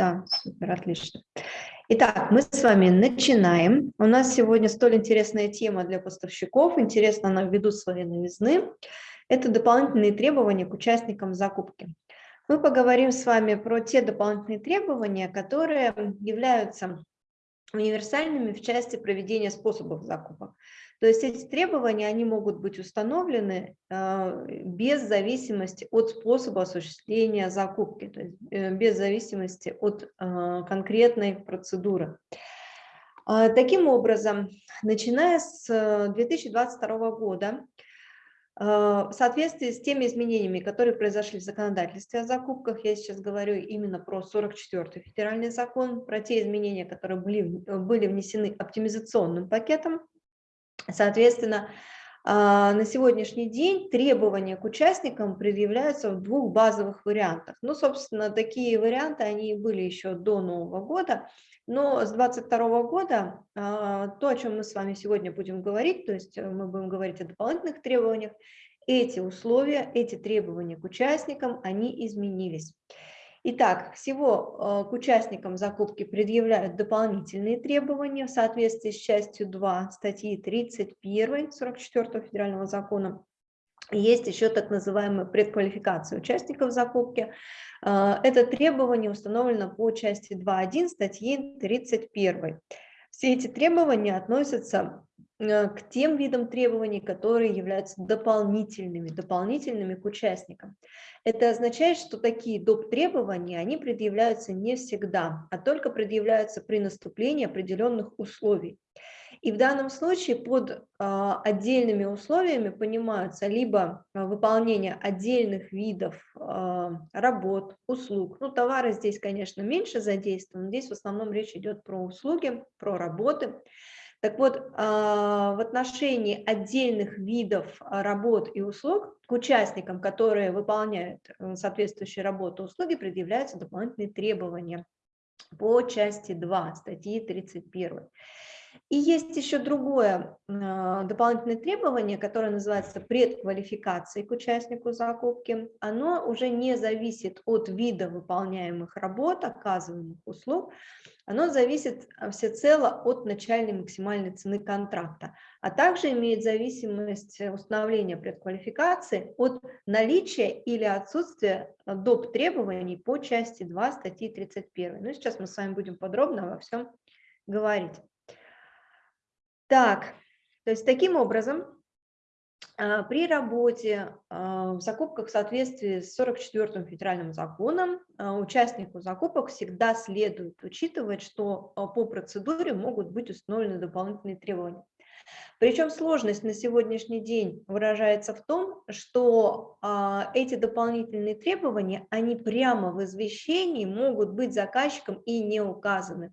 Да, супер, отлично. Итак, мы с вами начинаем. У нас сегодня столь интересная тема для поставщиков, интересно она ввиду своей новизны. Это дополнительные требования к участникам закупки. Мы поговорим с вами про те дополнительные требования, которые являются универсальными в части проведения способов закупок. То есть эти требования, они могут быть установлены э, без зависимости от способа осуществления закупки, то есть э, без зависимости от э, конкретной процедуры. А, таким образом, начиная с 2022 года, в соответствии с теми изменениями, которые произошли в законодательстве о закупках, я сейчас говорю именно про 44-й федеральный закон, про те изменения, которые были, были внесены оптимизационным пакетом, Соответственно, а, на сегодняшний день требования к участникам предъявляются в двух базовых вариантах. Ну, собственно, такие варианты, они были еще до Нового года, но с 2022 года а, то, о чем мы с вами сегодня будем говорить, то есть мы будем говорить о дополнительных требованиях, эти условия, эти требования к участникам, они изменились. Итак, всего э, к участникам закупки предъявляют дополнительные требования в соответствии с частью 2 статьи 31 44 федерального закона. Есть еще так называемая предквалификация участников закупки. Э, это требование установлено по части 2.1 статьи 31. Все эти требования относятся к тем видам требований, которые являются дополнительными, дополнительными к участникам. Это означает, что такие доп. требования, они предъявляются не всегда, а только предъявляются при наступлении определенных условий. И в данном случае под а, отдельными условиями понимаются либо а, выполнение отдельных видов а, работ, услуг. Ну, товары здесь, конечно, меньше задействованы, здесь в основном речь идет про услуги, про работы. Так вот, а, в отношении отдельных видов а, работ и услуг к участникам, которые выполняют э, соответствующие работы и услуги, предъявляются дополнительные требования по части 2 статьи 31. И есть еще другое а, дополнительное требование, которое называется предквалификацией к участнику закупки. Оно уже не зависит от вида выполняемых работ, оказываемых услуг, оно зависит а, всецело от начальной максимальной цены контракта, а также имеет зависимость установления предквалификации от наличия или отсутствия а, доп. требований по части 2 статьи 31. Ну, сейчас мы с вами будем подробно во всем говорить. Так, то есть таким образом, при работе а, в закупках в соответствии с 44 федеральным законом а, участнику закупок всегда следует учитывать, что по процедуре могут быть установлены дополнительные требования. Причем сложность на сегодняшний день выражается в том, что эти дополнительные требования, они прямо в извещении могут быть заказчиком и не указаны.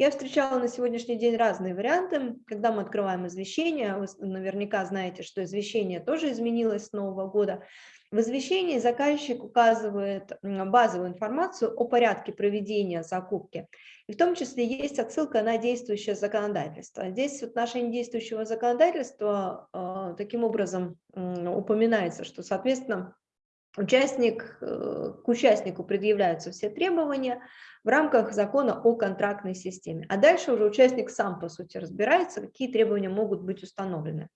Я встречала на сегодняшний день разные варианты. Когда мы открываем извещение, вы наверняка знаете, что извещение тоже изменилось с Нового года. В извещении заказчик указывает базовую информацию о порядке проведения закупки. И в том числе есть отсылка на действующее законодательство. Здесь в отношении действующего законодательства э, таким образом упоминается, что, соответственно, Участник, э, к участнику предъявляются все требования в рамках закона о контрактной системе. А дальше уже участник сам, по сути, разбирается, какие требования могут быть установлены.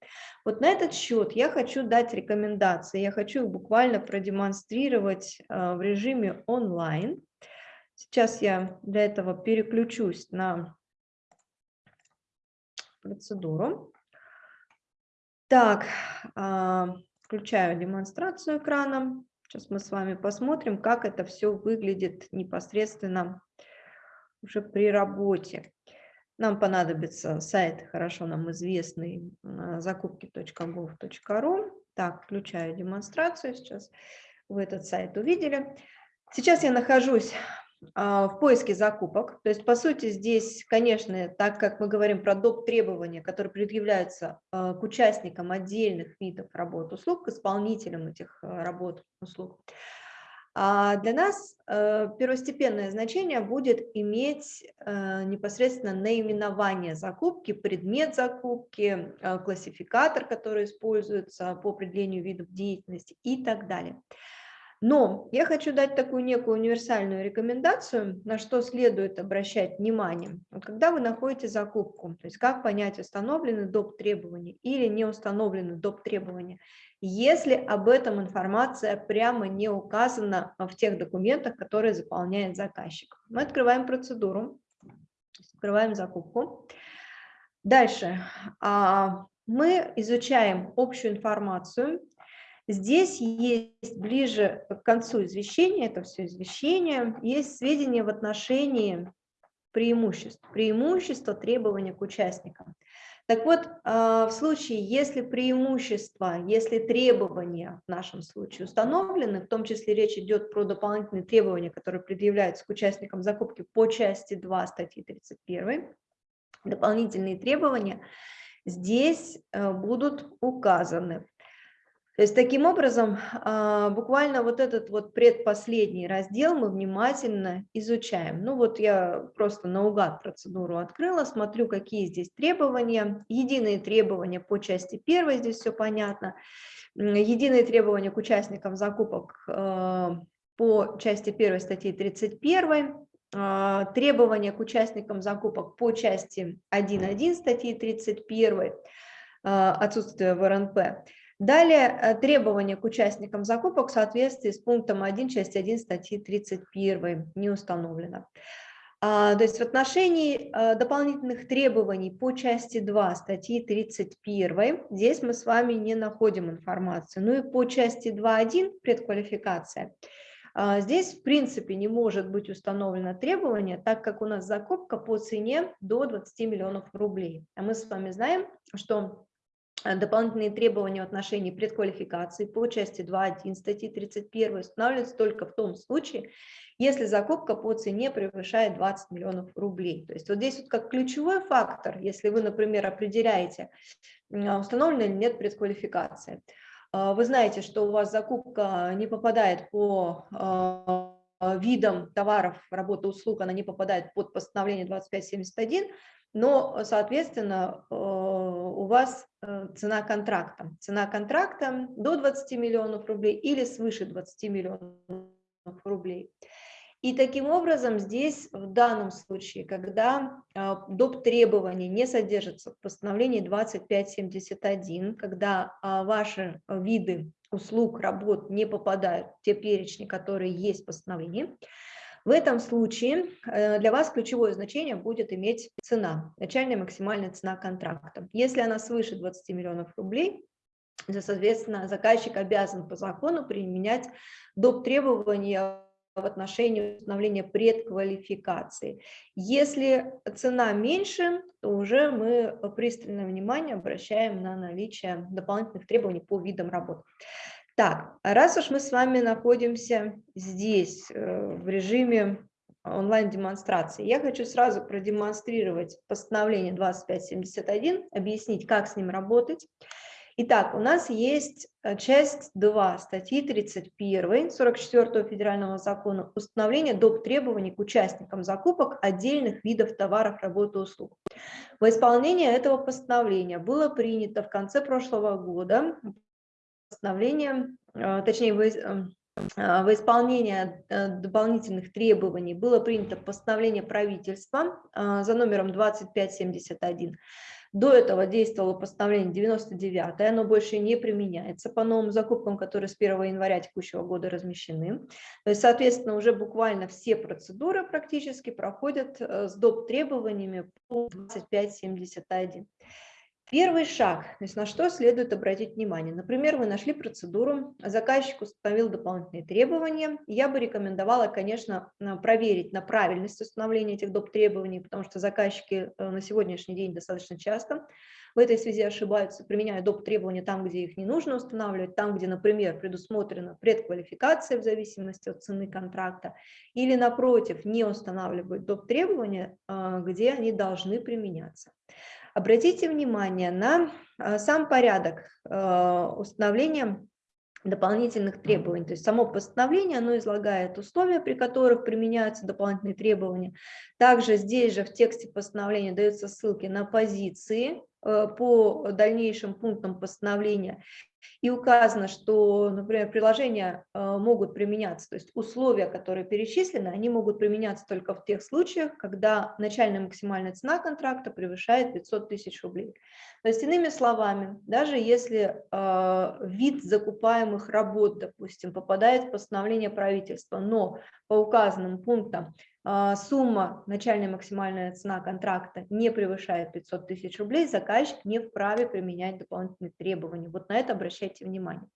Вот на этот счет я хочу дать рекомендации, я хочу их буквально продемонстрировать э, в режиме онлайн. Сейчас я для этого переключусь на процедуру. Так, а, Включаю демонстрацию экрана. Сейчас мы с вами посмотрим, как это все выглядит непосредственно уже при работе. Нам понадобится сайт, хорошо нам известный, закупки.gov.ru. Так, включаю демонстрацию сейчас. Вы этот сайт увидели. Сейчас я нахожусь а, в поиске закупок. То есть, по сути, здесь, конечно, так как мы говорим про доп. требования, которые предъявляются а, к участникам отдельных видов работ услуг, к исполнителям этих а, работ услуг, для нас первостепенное значение будет иметь непосредственно наименование закупки, предмет закупки, классификатор, который используется по определению видов деятельности и так далее. Но я хочу дать такую некую универсальную рекомендацию, на что следует обращать внимание. Вот когда вы находите закупку, то есть как понять, установлены доп. требования или не установлены доп. требования, если об этом информация прямо не указана в тех документах, которые заполняет заказчик. Мы открываем процедуру, открываем закупку. Дальше а, мы изучаем общую информацию, Здесь есть ближе к концу извещения, это все извещение, есть сведения в отношении преимуществ, преимущества требования к участникам. Так вот, а, в случае, если преимущества, если требования в нашем случае установлены, в том числе речь идет про дополнительные требования, которые предъявляются к участникам закупки по части 2 статьи 31, дополнительные требования здесь э, будут указаны. То есть таким образом, а, буквально вот этот вот предпоследний раздел мы внимательно изучаем. Ну вот я просто наугад процедуру открыла, смотрю, какие здесь требования. Единые требования по части первой, здесь все понятно. Единые требования к участникам закупок а, по части первой статьи 31, а, требования к участникам закупок по части 1.1 статьи 31, отсутствие в РНП. Далее э, требования к участникам закупок в соответствии с пунктом 1, часть 1 статьи 31 не установлено. А, то есть в отношении э, дополнительных требований по части 2 статьи 31 здесь мы с вами не находим информацию. Ну и по части 2.1 предквалификация. А, здесь в принципе не может быть установлено требование, так как у нас закупка по цене до 20 миллионов рублей. А мы с вами знаем, что дополнительные требования в отношении предквалификации по части 2.1 статьи 31 устанавливаются только в том случае, если закупка по цене превышает 20 миллионов рублей. То есть вот здесь вот как ключевой фактор, если вы, например, определяете, а, установлена или нет предквалификация. А, вы знаете, что у вас закупка не попадает по а, видам товаров, работы, услуг, она не попадает под постановление 2571, но, соответственно, э, у вас э, цена контракта. Цена контракта до 20 миллионов рублей или свыше 20 миллионов рублей. И таким образом здесь в данном случае, когда э, доп. требования не содержатся в постановлении 2571, когда ваши виды услуг, работ не попадают в те перечни, которые есть в постановлении, в этом случае э, для вас ключевое значение будет иметь цена, начальная максимальная цена контракта. Если она свыше 20 миллионов рублей, то, соответственно, заказчик обязан по закону применять доп. требования в отношении установления предквалификации. Если цена меньше, то уже мы пристальное внимание обращаем на наличие дополнительных требований по видам работ. Так, раз уж мы с вами находимся здесь, э, в режиме онлайн-демонстрации, я хочу сразу продемонстрировать постановление 2571, объяснить, как с ним работать. Итак, у нас есть э, часть 2 статьи 31 44 федерального закона установление доп. требований к участникам закупок отдельных видов товаров, работы, услуг. Во исполнение этого постановления было принято в конце прошлого года постановление, а, точнее, во, а, во исполнение э, дополнительных требований было принято постановление правительства за номером 2571. До этого действовало постановление 99, оно больше не применяется по новым закупкам, которые с 1 января текущего года размещены. То есть, соответственно, уже буквально все процедуры практически проходят э, с доп. требованиями по 2571. Первый шаг, то есть на что следует обратить внимание. Например, вы нашли процедуру, заказчик установил дополнительные требования. Я бы рекомендовала, конечно, проверить на правильность установления этих доп. требований, потому что заказчики э, на сегодняшний день достаточно часто в этой связи ошибаются, применяя доп. требования там, где их не нужно устанавливать, там, где, например, предусмотрена предквалификация в зависимости от цены контракта, или, напротив, не устанавливают доп. требования, э, где они должны применяться. Обратите внимание на а, сам порядок а, установления дополнительных требований. То есть само постановление, оно излагает условия, при которых применяются дополнительные требования. Также здесь же в тексте постановления даются ссылки на позиции а, по дальнейшим пунктам постановления. И указано, что, например, приложения э, могут применяться, то есть условия, которые перечислены, они могут применяться только в тех случаях, когда начальная максимальная цена контракта превышает 500 тысяч рублей. То есть, иными словами, даже если э, вид закупаемых работ, допустим, попадает в постановление правительства, но по указанным пунктам сумма, начальная максимальная цена контракта не превышает 500 тысяч рублей, заказчик не вправе применять дополнительные требования. Вот на это обращайте внимание.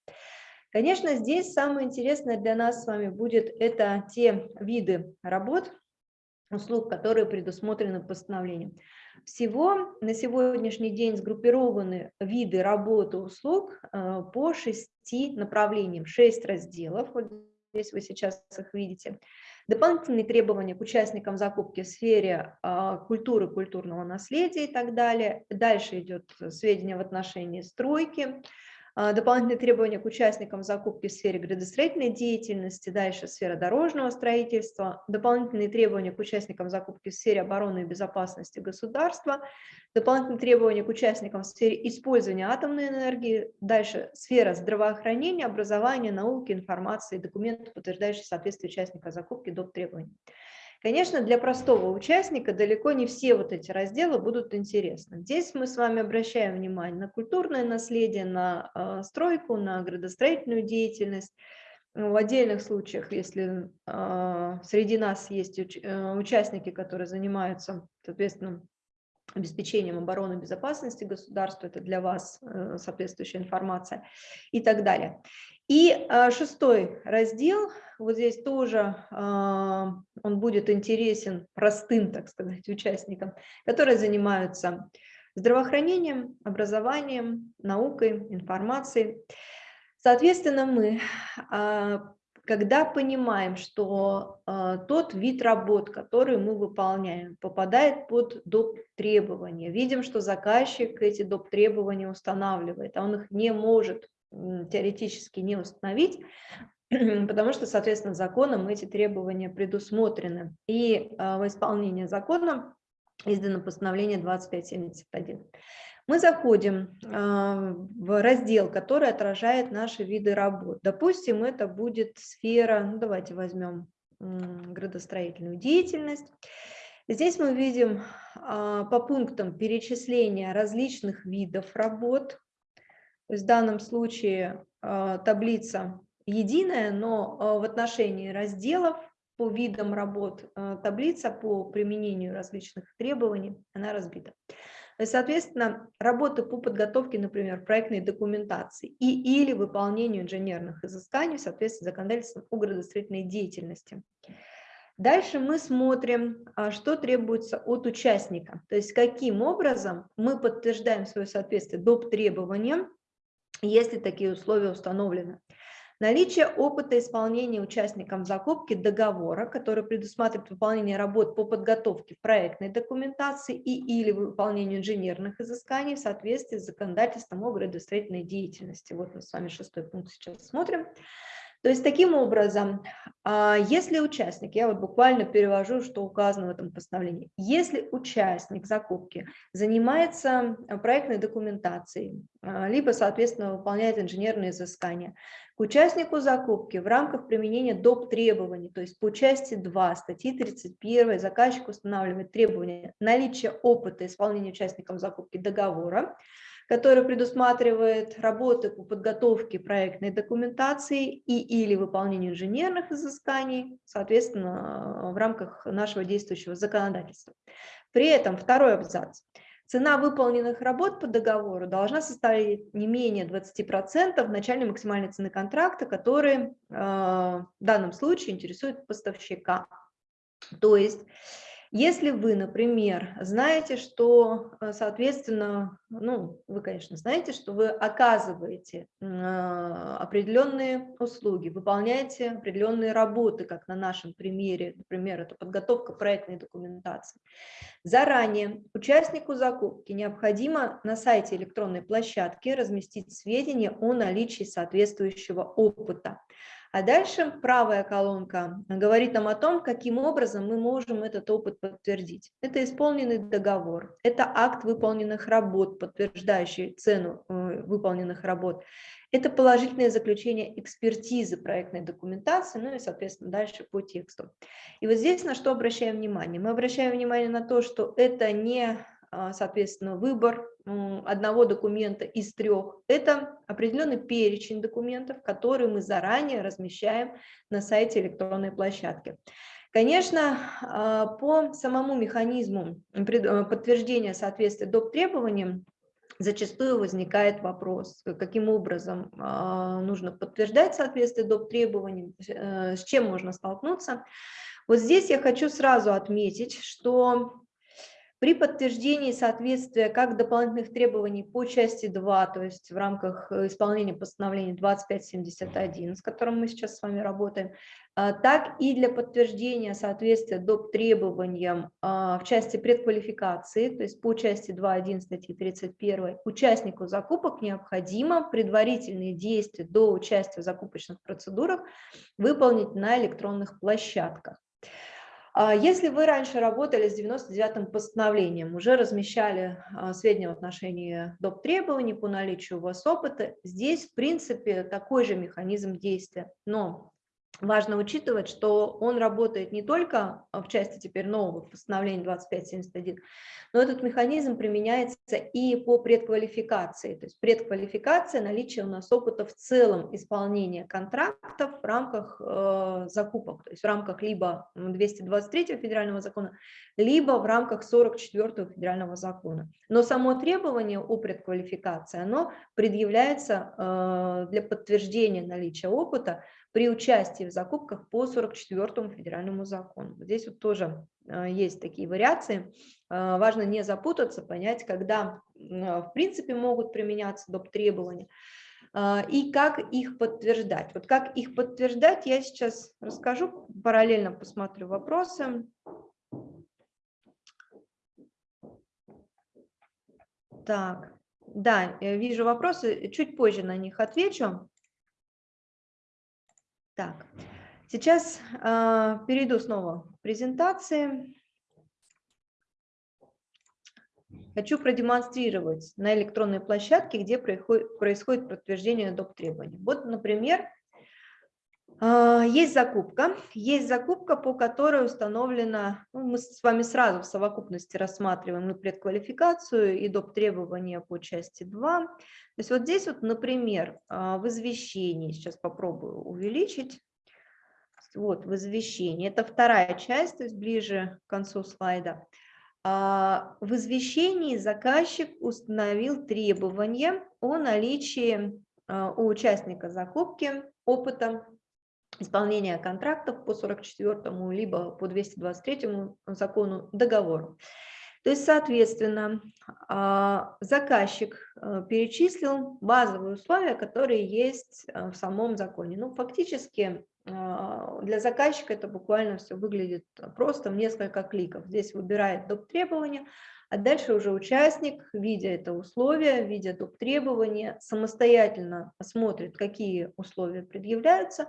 Конечно, здесь самое интересное для нас с вами будет это те виды работ, услуг, которые предусмотрены постановлением. Всего на сегодняшний день сгруппированы виды работы услуг а, по шести направлениям, шесть разделов, вот здесь вы сейчас их видите. Дополнительные требования к участникам закупки в сфере а, культуры, культурного наследия и так далее. Дальше идет сведения в отношении стройки, дополнительные требования к участникам закупки в сфере градостроительной деятельности, дальше сфера дорожного строительства, дополнительные требования к участникам закупки в сфере обороны и безопасности государства, дополнительные требования к участникам в сфере использования атомной энергии, дальше сфера здравоохранения, образования, науки, информации, документов, подтверждающие соответствие участника закупки доп. требований. Конечно, для простого участника далеко не все вот эти разделы будут интересны. Здесь мы с вами обращаем внимание на культурное наследие, на э, стройку, на градостроительную деятельность. В отдельных случаях, если э, среди нас есть э, участники, которые занимаются, соответственно, обеспечением обороны и безопасности государства, это для вас э, соответствующая информация и так далее. И э, шестой раздел, вот здесь тоже э, он будет интересен простым, так сказать, участникам, которые занимаются здравоохранением, образованием, наукой, информацией. Соответственно, мы, когда понимаем, что тот вид работ, который мы выполняем, попадает под доп. требования, видим, что заказчик эти доп. требования устанавливает, а он их не может теоретически не установить, потому что, соответственно, законом эти требования предусмотрены. И а, в исполнение закона издано постановление 2571. Мы заходим а, в раздел, который отражает наши виды работ. Допустим, это будет сфера, ну, давайте возьмем градостроительную деятельность. Здесь мы видим а, по пунктам перечисления различных видов работ, то есть в данном случае а, таблица единая, но а, в отношении разделов по видам работ а, таблица по применению различных требований, она разбита. Соответственно, работы по подготовке, например, проектной документации и или выполнению инженерных изысканий в соответствии с законодательством о градостроительной деятельности. Дальше мы смотрим, что требуется от участника, то есть каким образом мы подтверждаем свое соответствие доп. требованиям если такие условия установлены. Наличие опыта исполнения участникам закупки договора, который предусматривает выполнение работ по подготовке проектной документации и или выполнению инженерных изысканий в соответствии с законодательством о градостроительной деятельности. Вот мы с вами шестой пункт сейчас смотрим. То есть таким образом, а, если участник, я вот буквально перевожу, что указано в этом постановлении, если участник закупки занимается проектной документацией, а, либо, соответственно, выполняет инженерные изыскания, к участнику закупки в рамках применения доп. требований, то есть по части 2 статьи 31 заказчик устанавливает требования наличия опыта исполнения участником закупки договора, который предусматривает работы по подготовке проектной документации и или выполнению инженерных изысканий, соответственно, в рамках нашего действующего законодательства. При этом второй абзац. Цена выполненных работ по договору должна составить не менее 20% начальной максимальной цены контракта, который э, в данном случае интересует поставщика. То есть если вы, например, знаете, что, э, соответственно, ну, вы, конечно, знаете, что вы оказываете а, определенные услуги, выполняете определенные работы, как на нашем примере, например, это подготовка проектной документации. Заранее участнику закупки необходимо на сайте электронной площадки разместить сведения о наличии соответствующего опыта А дальше правая колонка говорит нам о том, каким образом мы можем этот опыт подтвердить. Это исполненный договор, это акт выполненных работ, подтверждающий цену э, выполненных работ, это положительное заключение экспертизы проектной документации, ну и, соответственно, дальше по тексту. И вот здесь на что обращаем внимание? Мы обращаем внимание на то, что это не соответственно, выбор одного документа из трех. Это определенный перечень документов, которые мы заранее размещаем на сайте электронной площадки. Конечно, а, по самому механизму э, подтверждения соответствия доп. требованиям зачастую возникает вопрос, каким образом а, нужно подтверждать соответствие доп. требованиям, э, с чем можно столкнуться. Вот здесь я хочу сразу отметить, что при подтверждении соответствия как дополнительных требований по части 2, то есть в рамках э, исполнения постановления 2571, с которым мы сейчас с вами работаем, а, так и для подтверждения соответствия доп. требованиям а, в части предквалификации, то есть по части 2.1 статьи 31, участнику закупок необходимо предварительные действия до участия в закупочных процедурах выполнить на электронных площадках. А если вы раньше работали с 99-м постановлением, уже размещали а, сведения в отношении доп. требований по наличию у вас опыта, здесь, в принципе, такой же механизм действия. Но важно учитывать, что он работает не только в части теперь нового постановления 2571, но этот механизм применяется и по предквалификации. То есть предквалификация, наличие у нас опыта в целом исполнения контрактов в рамках э, закупок, то есть в рамках либо 223 федерального закона, либо в рамках 44 федерального закона. Но само требование о предквалификации, оно предъявляется э, для подтверждения наличия опыта при участии в закупках по 44 федеральному закону. Здесь вот тоже э, есть такие вариации. Э, важно не запутаться, понять, когда э, в принципе могут применяться доп. требования и как их подтверждать. Вот как их подтверждать, я сейчас расскажу, параллельно посмотрю вопросы. Так, да, вижу вопросы, чуть позже на них отвечу. Так, сейчас э, перейду снова к презентации. Хочу продемонстрировать на электронной площадке, где происходит, происходит подтверждение доп. требований. Вот, например, есть закупка, есть закупка, по которой установлена, ну, мы с вами сразу в совокупности рассматриваем и предквалификацию, и доп. требования по части 2. То есть вот здесь вот, например, а, в извещении, сейчас попробую увеличить, вот в извещении, это вторая часть, то есть ближе к концу слайда. А, в извещении заказчик установил требования о наличии а, у участника закупки опыта исполнения контрактов по 44 либо по 223 закону договору. То есть, соответственно, а, заказчик э, перечислил базовые условия, которые есть э, в самом законе. Ну, фактически а, для заказчика это буквально все выглядит просто в несколько кликов. Здесь выбирает доп. требования, а дальше уже участник, видя это условие, видя доп. требования, самостоятельно смотрит, какие условия предъявляются,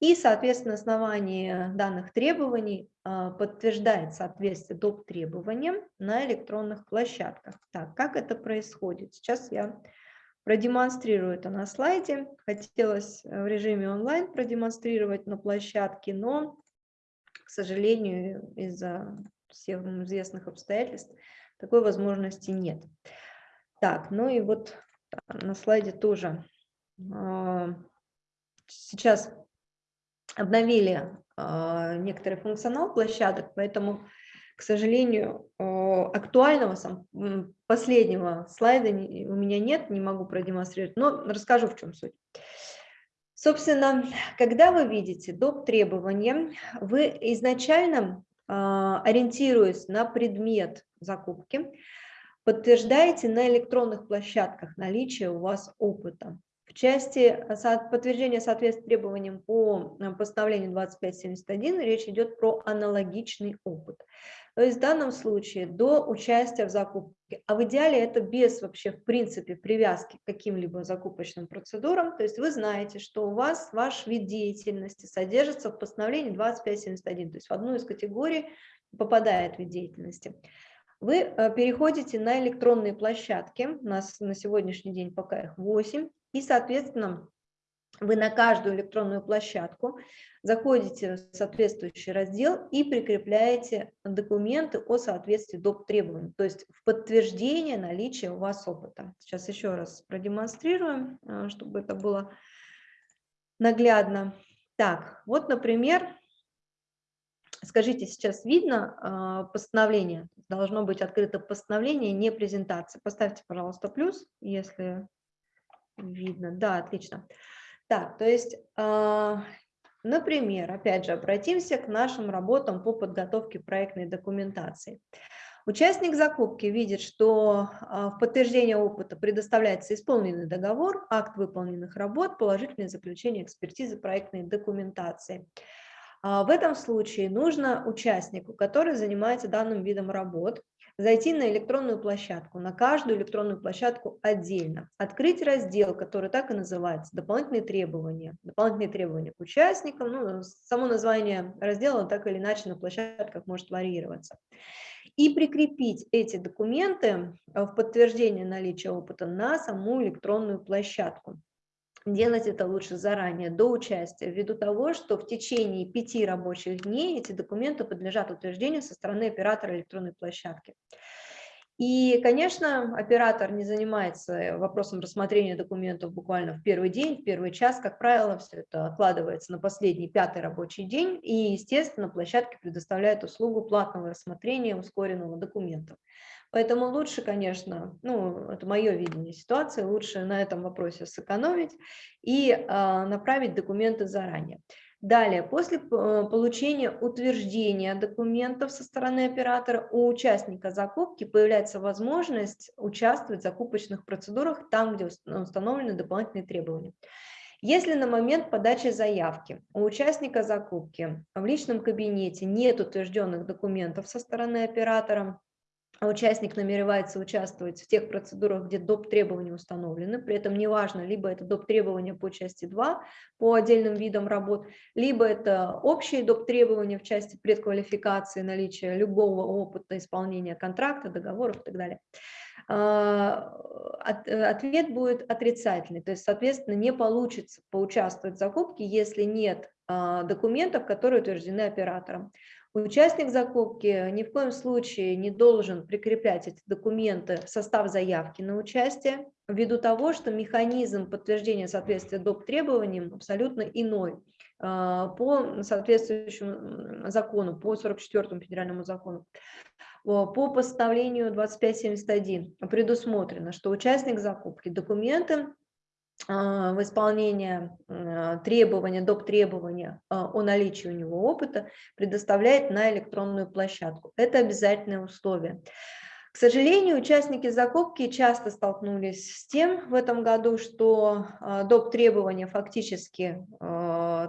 и, соответственно, на основании данных требований а, подтверждает соответствие доп. требованиям на электронных площадках. Так, как это происходит? Сейчас я продемонстрирую это на слайде. Хотелось в режиме онлайн продемонстрировать на площадке, но, к сожалению, из-за всех известных обстоятельств такой возможности нет. Так, ну и вот на слайде тоже а, сейчас обновили э, некоторый функционал площадок, поэтому, к сожалению, э, актуального сам, последнего слайда у меня нет, не могу продемонстрировать, но расскажу, в чем суть. Собственно, когда вы видите доп. требования, вы изначально, э, ориентируясь на предмет закупки, подтверждаете на электронных площадках наличие у вас опыта. В части подтверждения соответствия требованиям по постановлению 2571 речь идет про аналогичный опыт. То есть в данном случае до участия в закупке, а в идеале это без вообще в принципе привязки к каким-либо закупочным процедурам, то есть вы знаете, что у вас ваш вид деятельности содержится в постановлении 2571, то есть в одну из категорий попадает вид деятельности. Вы э, переходите на электронные площадки, у нас на сегодняшний день пока их 8, и, соответственно, вы на каждую электронную площадку заходите в соответствующий раздел и прикрепляете документы о соответствии доп. требований, то есть в подтверждение наличия у вас опыта. Сейчас еще раз продемонстрируем, э, чтобы это было наглядно. Так, вот, например, скажите, сейчас видно э, постановление? Должно быть открыто постановление, не презентация. Поставьте, пожалуйста, плюс, если видно. Да, отлично. Так, то есть а, Например, опять же, обратимся к нашим работам по подготовке проектной документации. Участник закупки видит, что а, в подтверждение опыта предоставляется исполненный договор, акт выполненных работ, положительное заключение экспертизы проектной документации. А, в этом случае нужно участнику, который занимается данным видом работ, зайти на электронную площадку, на каждую электронную площадку отдельно, открыть раздел, который так и называется «Дополнительные требования». Дополнительные требования к участникам, ну, само название раздела так или иначе на площадках может варьироваться. И прикрепить эти документы в подтверждение наличия опыта на саму электронную площадку. Делать это лучше заранее, до участия, ввиду того, что в течение пяти рабочих дней эти документы подлежат утверждению со стороны оператора электронной площадки. И, конечно, оператор не занимается вопросом рассмотрения документов буквально в первый день, в первый час. Как правило, все это откладывается на последний пятый рабочий день. И, естественно, площадки предоставляют услугу платного рассмотрения ускоренного документов. Поэтому лучше, конечно, ну, это мое видение ситуации, лучше на этом вопросе сэкономить и а, направить документы заранее. Далее, после э, получения утверждения документов со стороны оператора у участника закупки появляется возможность участвовать в закупочных процедурах там, где установлены дополнительные требования. Если на момент подачи заявки у участника закупки в личном кабинете нет утвержденных документов со стороны оператора, участник намеревается участвовать в тех процедурах, где доп. требования установлены, при этом неважно, либо это доп. требования по части 2 по отдельным видам работ, либо это общие доп. требования в части предквалификации, наличия любого опыта исполнения контракта, договоров и так далее. А, ответ будет отрицательный, то есть, соответственно, не получится поучаствовать в закупке, если нет а, документов, которые утверждены оператором. Участник закупки ни в коем случае не должен прикреплять эти документы в состав заявки на участие, ввиду того, что механизм подтверждения соответствия доп. требованиям абсолютно иной а, по соответствующему закону, по 44 федеральному закону. По постановлению 2571 предусмотрено, что участник закупки документы в исполнение а, требования, доп. требования а, о наличии у него опыта предоставляет на электронную площадку. Это обязательное условие. К сожалению, участники закупки часто столкнулись с тем в этом году, что доп. требования фактически,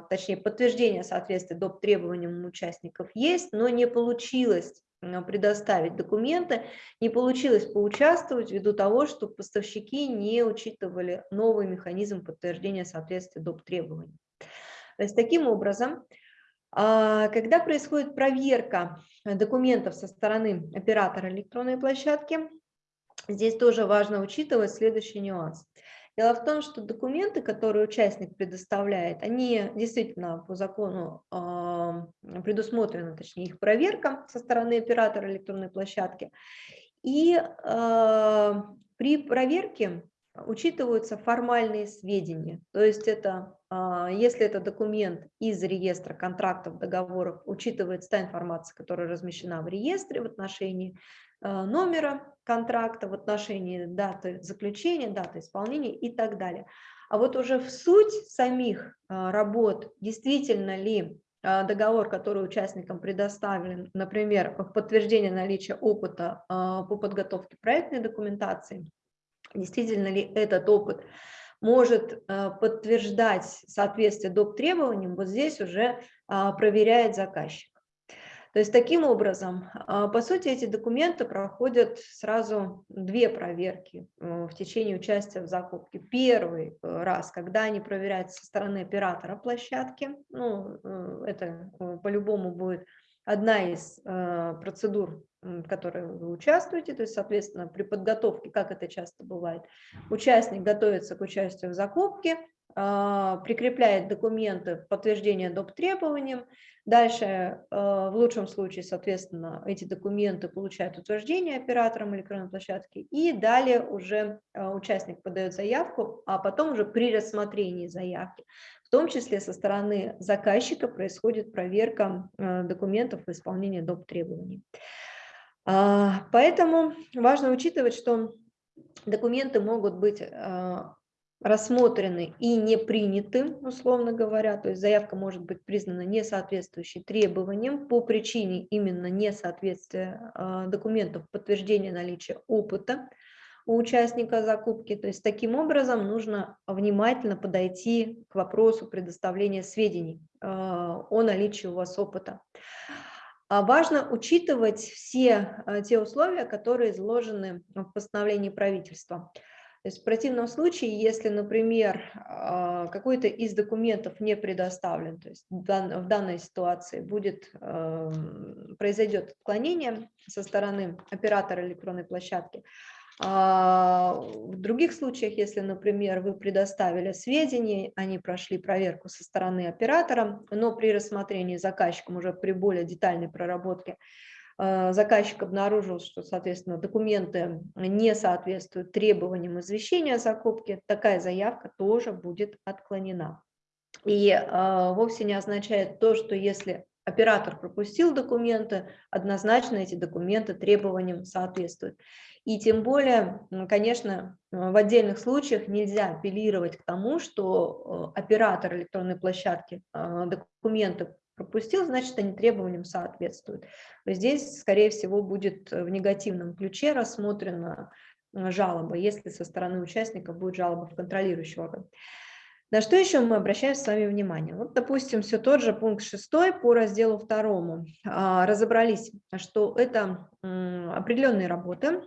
точнее подтверждение соответствия доп. требованиям участников есть, но не получилось предоставить документы. Не получилось поучаствовать ввиду того, что поставщики не учитывали новый механизм подтверждения соответствия доп. требований. То есть таким образом, а, когда происходит проверка документов со стороны оператора электронной площадки, здесь тоже важно учитывать следующий нюанс – Дело в том, что документы, которые участник предоставляет, они действительно по закону э, предусмотрена, точнее их проверка со стороны оператора электронной площадки. И э, при проверке учитываются формальные сведения. То есть это, э, если это документ из реестра контрактов, договоров, учитывается та информация, которая размещена в реестре в отношении Э, номера контракта в отношении даты заключения, даты исполнения и так далее. А вот уже в суть самих э, работ, действительно ли э, договор, который участникам предоставлен, например, в подтверждение наличия опыта по подготовке проектной документации, действительно ли этот опыт может подтверждать соответствие доп. требованиям, вот здесь уже проверяет заказчик. То есть таким образом, а, по сути, эти документы проходят сразу две проверки э, в течение участия в закупке. Первый э, раз, когда они проверяются со стороны оператора площадки, ну, э, это по-любому будет одна из процедур, в которой вы участвуете, то есть, соответственно, при подготовке, как это часто бывает, участник готовится к участию в закупке, прикрепляет документы подтверждения доп. требованиям. Дальше, а, в лучшем случае, соответственно, эти документы получают утверждение оператором электронной площадки, и далее уже а, участник подает заявку, а потом уже при рассмотрении заявки, в том числе со стороны заказчика, происходит проверка документов в исполнении доп. требований. Поэтому важно учитывать, что документы могут быть рассмотрены и не приняты, условно говоря, то есть заявка может быть признана несоответствующей требованиям по причине именно несоответствия а, документов подтверждения наличия опыта у участника закупки. То есть таким образом нужно внимательно подойти к вопросу предоставления сведений а, о наличии у вас опыта. А важно учитывать все те условия, которые изложены в постановлении правительства. То есть в противном случае, если, например, а, какой-то из документов не предоставлен, то есть в данной ситуации будет, эм, произойдет отклонение со стороны оператора электронной площадки, а в других случаях, если, например, вы предоставили сведения, они прошли проверку со стороны оператора, но при рассмотрении заказчиком уже при более детальной проработке заказчик обнаружил, что, соответственно, документы не соответствуют требованиям извещения о закупке, такая заявка тоже будет отклонена. И э, вовсе не означает то, что если оператор пропустил документы, однозначно эти документы требованиям соответствуют. И тем более, конечно, в отдельных случаях нельзя апеллировать к тому, что э, оператор электронной площадки документы пропустил, значит, они требованиям соответствуют. Здесь, скорее всего, будет в негативном ключе рассмотрена э, жалоба, если со стороны участников будет жалоба в контролирующий орган. На что еще мы обращаем с вами внимание? Вот, допустим, все тот же пункт 6 по разделу 2. А, разобрались, что это определенные работы,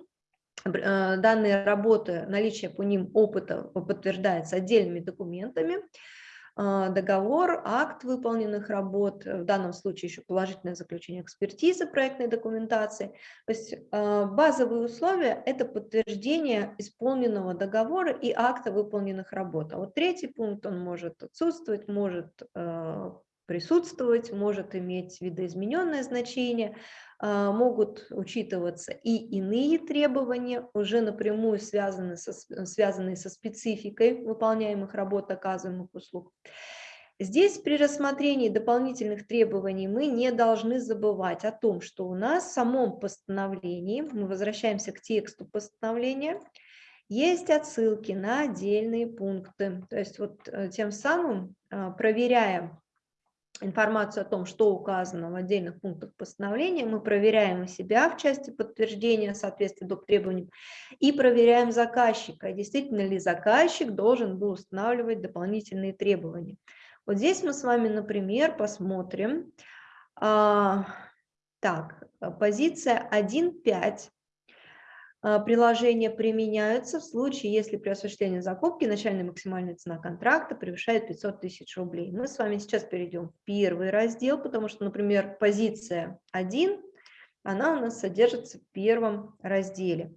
э, данные работы, наличие по ним опыта подтверждается отдельными документами, договор, акт выполненных работ, в данном случае еще положительное заключение экспертизы проектной документации. То есть а, базовые условия – это подтверждение исполненного договора и акта выполненных работ. А вот третий пункт, он может отсутствовать, может а, присутствовать, может иметь видоизмененное значение, а, могут учитываться и иные требования, уже напрямую связанные со, связанные со спецификой выполняемых работ, оказываемых услуг. Здесь при рассмотрении дополнительных требований мы не должны забывать о том, что у нас в самом постановлении, мы возвращаемся к тексту постановления, есть отсылки на отдельные пункты. То есть вот э, тем самым, а, проверяя информацию о том, что указано в отдельных пунктах постановления, мы проверяем себя в части подтверждения соответствия доп. требованиям и проверяем заказчика, действительно ли заказчик должен был устанавливать дополнительные требования. Вот здесь мы с вами, например, посмотрим, а, так, позиция 1.5 а, приложения применяются в случае, если при осуществлении закупки начальная максимальная цена контракта превышает 500 тысяч рублей. Мы с вами сейчас перейдем в первый раздел, потому что, например, позиция 1, она у нас содержится в первом разделе.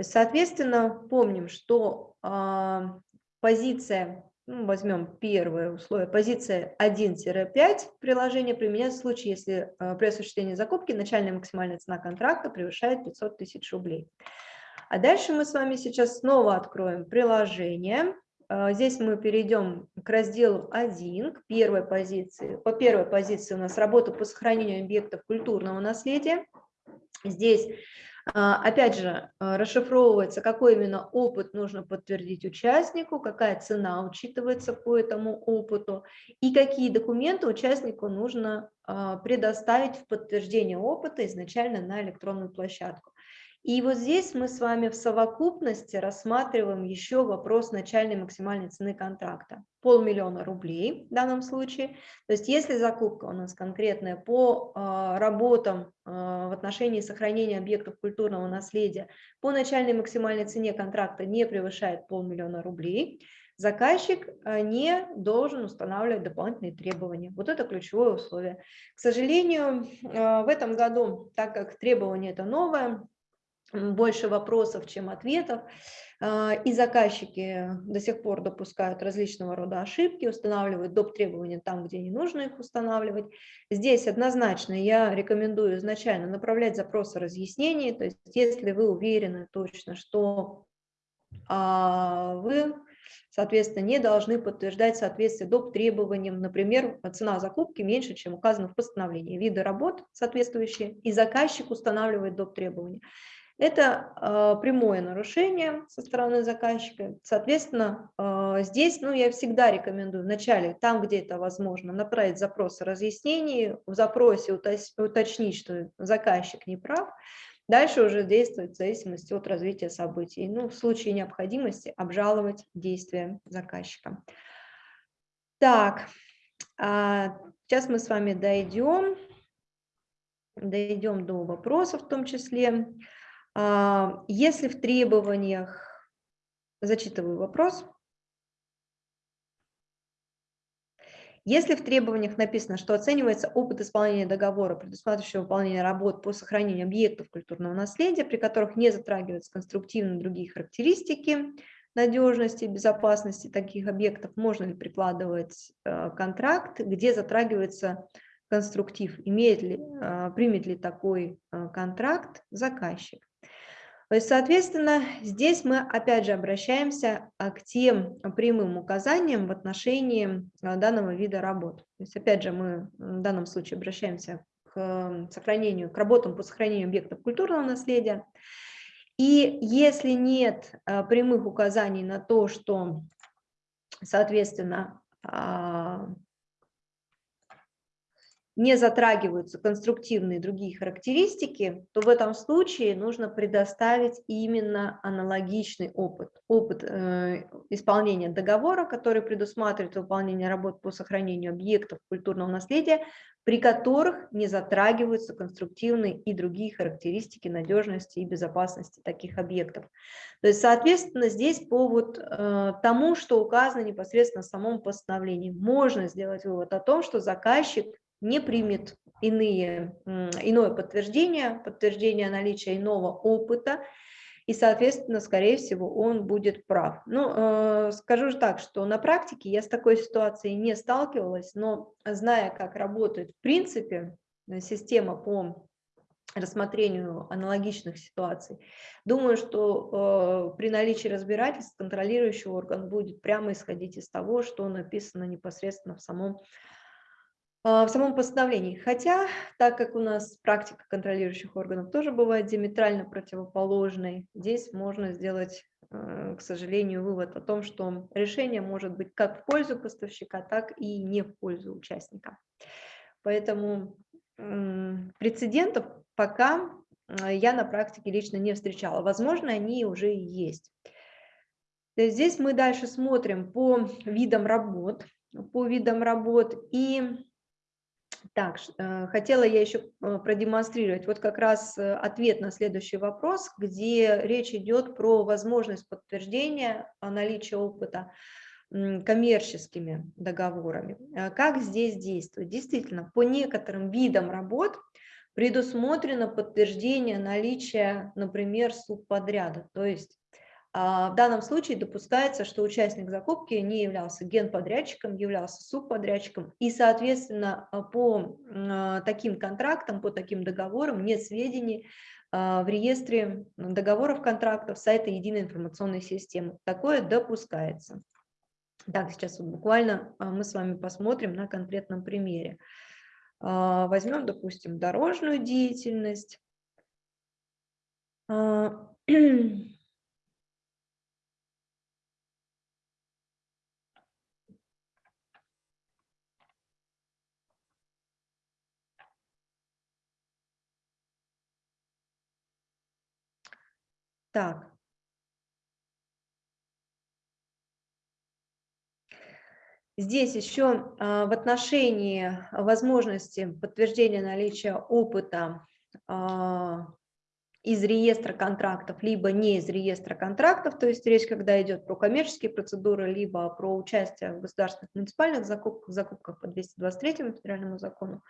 Соответственно, помним, что э, позиция, ну, возьмем первое условие, позиция 1-5 приложения применяется в случае, если э, при осуществлении закупки начальная максимальная цена контракта превышает 500 тысяч рублей. А дальше мы с вами сейчас снова откроем приложение. А, здесь мы перейдем к разделу 1, к первой позиции. По первой позиции у нас работа по сохранению объектов культурного наследия. Здесь Опять же, а, расшифровывается, какой именно опыт нужно подтвердить участнику, какая цена учитывается по этому опыту и какие документы участнику нужно предоставить в подтверждение опыта изначально на электронную площадку. И вот здесь мы с вами в совокупности рассматриваем еще вопрос начальной максимальной цены контракта. Полмиллиона рублей в данном случае. То есть если закупка у нас конкретная по э, работам э, в отношении сохранения объектов культурного наследия по начальной максимальной цене контракта не превышает полмиллиона рублей, заказчик э, не должен устанавливать дополнительные требования. Вот это ключевое условие. К сожалению, в этом году, так как требование это новое, больше вопросов, чем ответов. А, и заказчики до сих пор допускают различного рода ошибки, устанавливают доп. требования там, где не нужно их устанавливать. Здесь однозначно я рекомендую изначально направлять запросы разъяснений, то есть если вы уверены точно, что а, вы, соответственно, не должны подтверждать соответствие доп. требованиям, например, цена закупки меньше, чем указано в постановлении, виды работ соответствующие, и заказчик устанавливает доп. требования. Это э, прямое нарушение со стороны заказчика. Соответственно, э, здесь ну, я всегда рекомендую вначале, там, где это возможно, направить запрос о разъяснении, в запросе уточнить, что заказчик не прав, Дальше уже действовать в зависимости от развития событий. Ну, в случае необходимости обжаловать действия заказчика. Так, а сейчас мы с вами дойдем, дойдем до вопросов в том числе. А, если в требованиях, зачитываю вопрос, Если в требованиях написано, что оценивается опыт исполнения договора, предусматривающего выполнение работ по сохранению объектов культурного наследия, при которых не затрагиваются конструктивные другие характеристики надежности безопасности таких объектов, можно ли прикладывать э, контракт, где затрагивается конструктив, имеет ли, э, примет ли такой э, контракт заказчик. То есть, соответственно, здесь мы опять же обращаемся а, к тем прямым указаниям в отношении а, данного вида работ. То есть, опять же, мы в данном случае обращаемся к сохранению, к работам по сохранению объектов культурного наследия. И если нет а, прямых указаний на то, что, соответственно, не затрагиваются конструктивные другие характеристики, то в этом случае нужно предоставить именно аналогичный опыт. Опыт э, исполнения договора, который предусматривает выполнение работ по сохранению объектов культурного наследия, при которых не затрагиваются конструктивные и другие характеристики надежности и безопасности таких объектов. То есть, соответственно, здесь по вот, э, тому, что указано непосредственно в самом постановлении, можно сделать вывод о том, что заказчик не примет иные, иное подтверждение, подтверждение наличия иного опыта, и, соответственно, скорее всего, он будет прав. Ну, э, скажу же так, что на практике я с такой ситуацией не сталкивалась, но зная, как работает в принципе система по рассмотрению аналогичных ситуаций. Думаю, что э, при наличии разбирательств контролирующий орган будет прямо исходить из того, что написано непосредственно в самом в самом постановлении. Хотя, так как у нас практика контролирующих органов тоже бывает диаметрально противоположной, здесь можно сделать, э, к сожалению, вывод о том, что решение может быть как в пользу поставщика, так и не в пользу участника. Поэтому прецедентов пока э, я на практике лично не встречала. Возможно, они уже и есть. Здесь мы дальше смотрим по видам работ, по видам работ и так, э, хотела я еще э, продемонстрировать вот как раз э, ответ на следующий вопрос, где речь идет про возможность подтверждения наличия опыта коммерческими договорами. Как здесь действовать? Действительно, по некоторым видам работ предусмотрено подтверждение наличия, например, субподряда, то есть а, в данном случае допускается, что участник закупки не являлся генподрядчиком, являлся субподрядчиком, и, соответственно, а, по а, таким контрактам, по таким договорам нет сведений в реестре договоров контрактов сайта единой информационной системы. Такое допускается. Так, сейчас вот буквально мы с вами посмотрим на конкретном примере. Возьмем, допустим, дорожную деятельность. Так. Здесь еще а, в отношении возможности подтверждения наличия опыта а, из реестра контрактов, либо не из реестра контрактов, то есть речь, когда идет про коммерческие процедуры, либо про участие в государственных муниципальных закупках, закупках по 223 федеральному закону.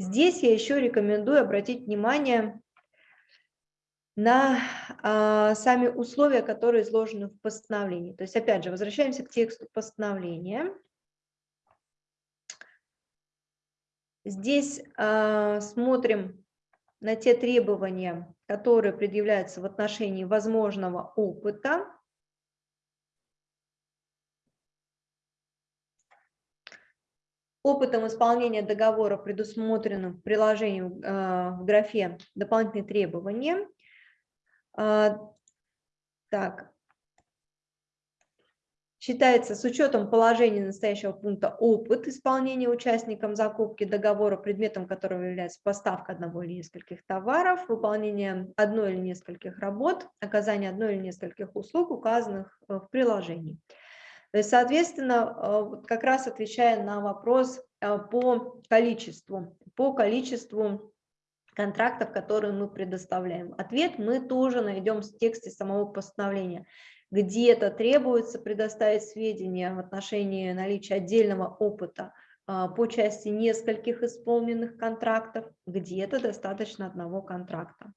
Здесь я еще рекомендую обратить внимание на а, сами условия, которые изложены в постановлении. То есть, опять же, возвращаемся к тексту постановления. Здесь а, смотрим на те требования, которые предъявляются в отношении возможного опыта. Опытом исполнения договора, предусмотренным в приложении э, в графе «Дополнительные требования». А, так, Считается с учетом положения настоящего пункта опыт исполнения участником закупки договора, предметом которого является поставка одного или нескольких товаров, выполнение одной или нескольких работ, оказание одной или нескольких услуг, указанных э, в приложении. То есть, соответственно, э, как раз отвечая на вопрос э, по количеству, по количеству контрактов, которые мы предоставляем. Ответ мы тоже найдем в тексте самого постановления где-то требуется предоставить сведения в отношении наличия отдельного опыта а, по части нескольких исполненных контрактов, где-то достаточно одного контракта.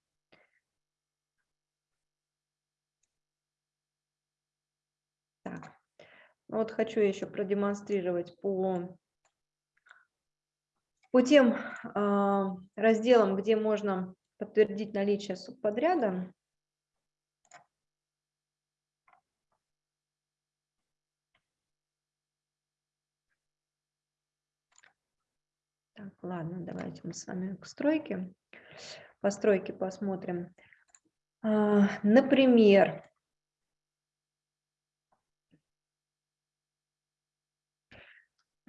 Так. Вот хочу еще продемонстрировать по, по тем э, разделам, где можно подтвердить наличие субподряда. Так, ладно, давайте мы с вами к стройке. По стройке посмотрим. А, например,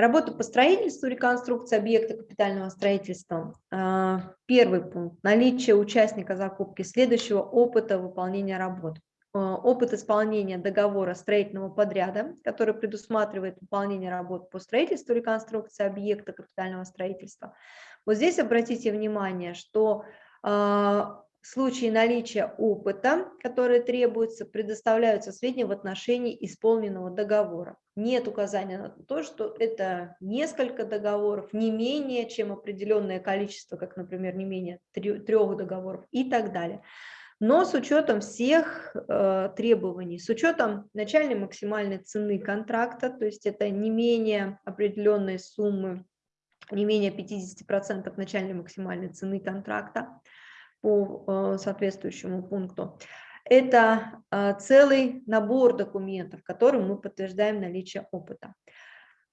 Работа по строительству, реконструкции объекта капитального строительства. А, первый пункт. Наличие участника закупки следующего опыта выполнения работ. Э, опыт исполнения договора строительного подряда, который предусматривает выполнение работ по строительству, реконструкции объекта капитального строительства. Вот здесь обратите внимание, что э, в случае наличия опыта, который требуется, предоставляются сведения в отношении исполненного договора. Нет указания на то, что это несколько договоров, не менее, чем определенное количество, как, например, не менее трех договоров и так далее но с учетом всех э, требований, с учетом начальной максимальной цены контракта, то есть это не менее определенной суммы, не менее 50% начальной максимальной цены контракта по э, соответствующему пункту. Это э, целый набор документов, которым мы подтверждаем наличие опыта.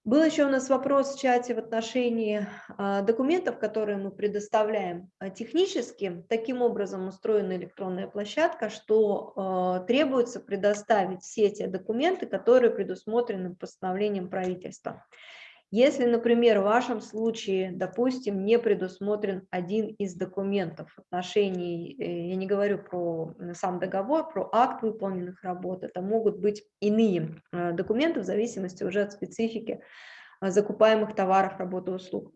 Был еще у нас вопрос в чате в отношении а, документов, которые мы предоставляем технически. Таким образом устроена электронная площадка, что требуется предоставить все те документы, которые предусмотрены постановлением правительства. Если, например, в вашем случае, допустим, не предусмотрен один из документов в отношении, э, я не говорю про сам договор, про акт выполненных работ, это могут быть иные э, документы в зависимости уже от специфики э, закупаемых товаров, работ и услуг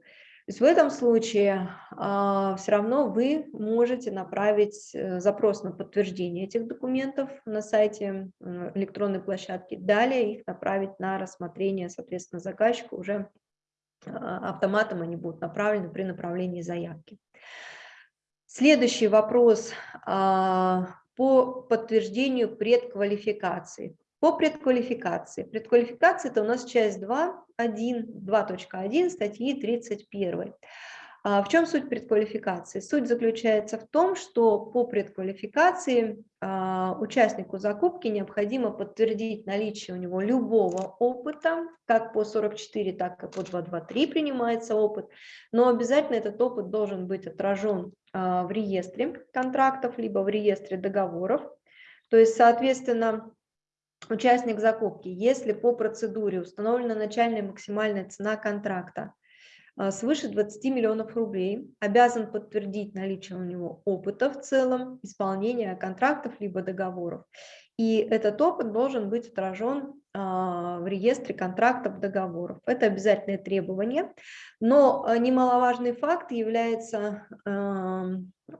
есть в этом случае а, все равно вы можете направить э, запрос на подтверждение этих документов на сайте электронной площадки, далее их направить на рассмотрение, соответственно, заказчика уже а, автоматом они будут направлены при направлении заявки. Следующий вопрос а, по подтверждению предквалификации. По предквалификации. Предквалификация – это у нас часть 2, 1, 2.1 статьи 31. А в чем суть предквалификации? Суть заключается в том, что по предквалификации а, участнику закупки необходимо подтвердить наличие у него любого опыта, как по 44, так и по 223 принимается опыт, но обязательно этот опыт должен быть отражен а, в реестре контрактов, либо в реестре договоров. То есть, соответственно, участник закупки, если по процедуре установлена начальная максимальная цена контракта, а, свыше 20 миллионов рублей, обязан подтвердить наличие у него опыта в целом, исполнения контрактов либо договоров. И этот опыт должен быть отражен а, в реестре контрактов договоров. Это обязательное требование, но а, немаловажный факт является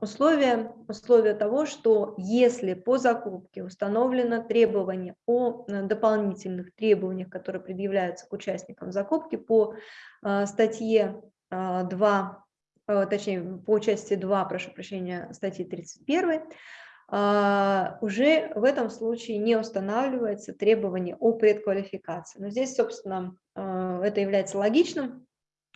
условие, условие того, что если по закупке установлено требование о э, дополнительных требованиях, которые предъявляются к участникам закупки по а, статье 2, точнее по части 2, прошу прощения, статьи 31, а, уже в этом случае не устанавливается требование о предквалификации. Но здесь, собственно, это является логичным,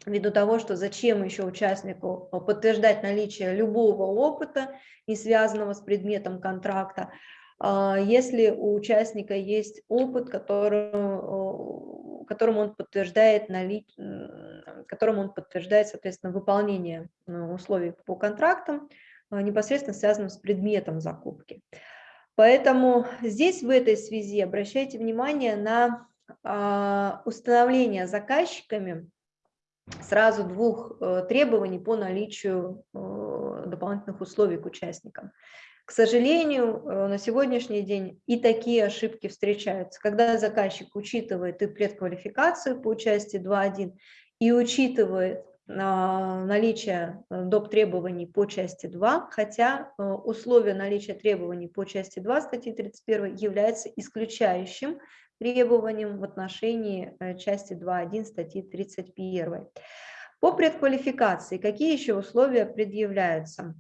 ввиду того, что зачем еще участнику подтверждать наличие любого опыта, не связанного с предметом контракта, а, если у участника есть опыт, которым, которым он подтверждает, налич... которым он подтверждает, соответственно, выполнение условий по контрактам, непосредственно связанным с предметом закупки. Поэтому здесь в этой связи обращайте внимание на а, установление заказчиками сразу двух э, требований по наличию э, дополнительных условий к участникам. К сожалению, э, на сегодняшний день и такие ошибки встречаются, когда заказчик учитывает и предквалификацию по части 2.1, и учитывает наличие э, доп. требований по части 2, хотя условие наличия требований по части 2 статьи 31 является исключающим требованием в отношении э, части 2.1 статьи 31. По предквалификации какие еще условия предъявляются?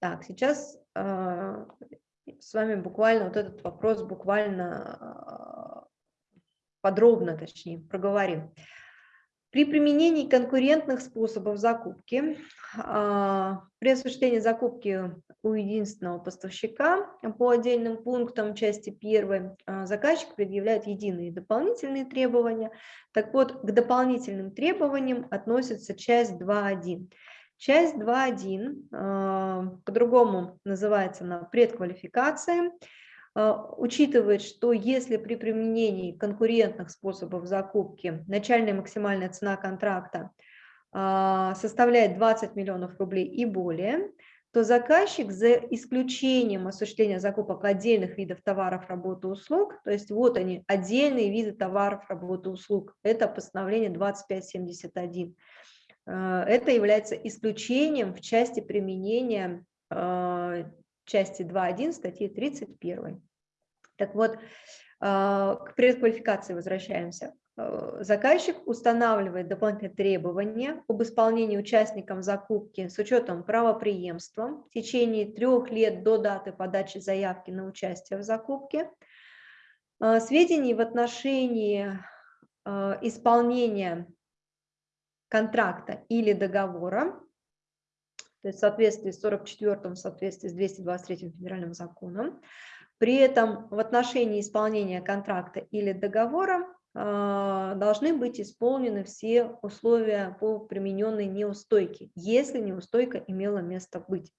Так, сейчас э, с вами буквально вот этот вопрос буквально э, подробно, точнее, проговорим. При применении конкурентных способов закупки, а, при осуществлении закупки у единственного поставщика по отдельным пунктам части 1 а, заказчик предъявляет единые дополнительные требования. Так вот, к дополнительным требованиям относится часть 2.1. Часть 2.1 а, по-другому называется на а, учитывает, что если при применении конкурентных способов закупки начальная максимальная цена контракта а, составляет 20 миллионов рублей и более, то заказчик за исключением осуществления закупок отдельных видов товаров, работы, услуг, то есть вот они, отдельные виды товаров, работы, услуг, это постановление 2571, а, это является исключением в части применения части 2.1 статьи 31. Так вот, а, к предквалификации возвращаемся. А, заказчик устанавливает дополнительные требования об исполнении участникам закупки с учетом правоприемства в течение трех лет до даты подачи заявки на участие в закупке, а, сведений в отношении исполнения контракта или договора, то есть в соответствии с 44 в соответствии с 223 федеральным законом, при этом в отношении исполнения контракта или договора а, должны быть исполнены все условия по примененной неустойке, если неустойка имела место быть.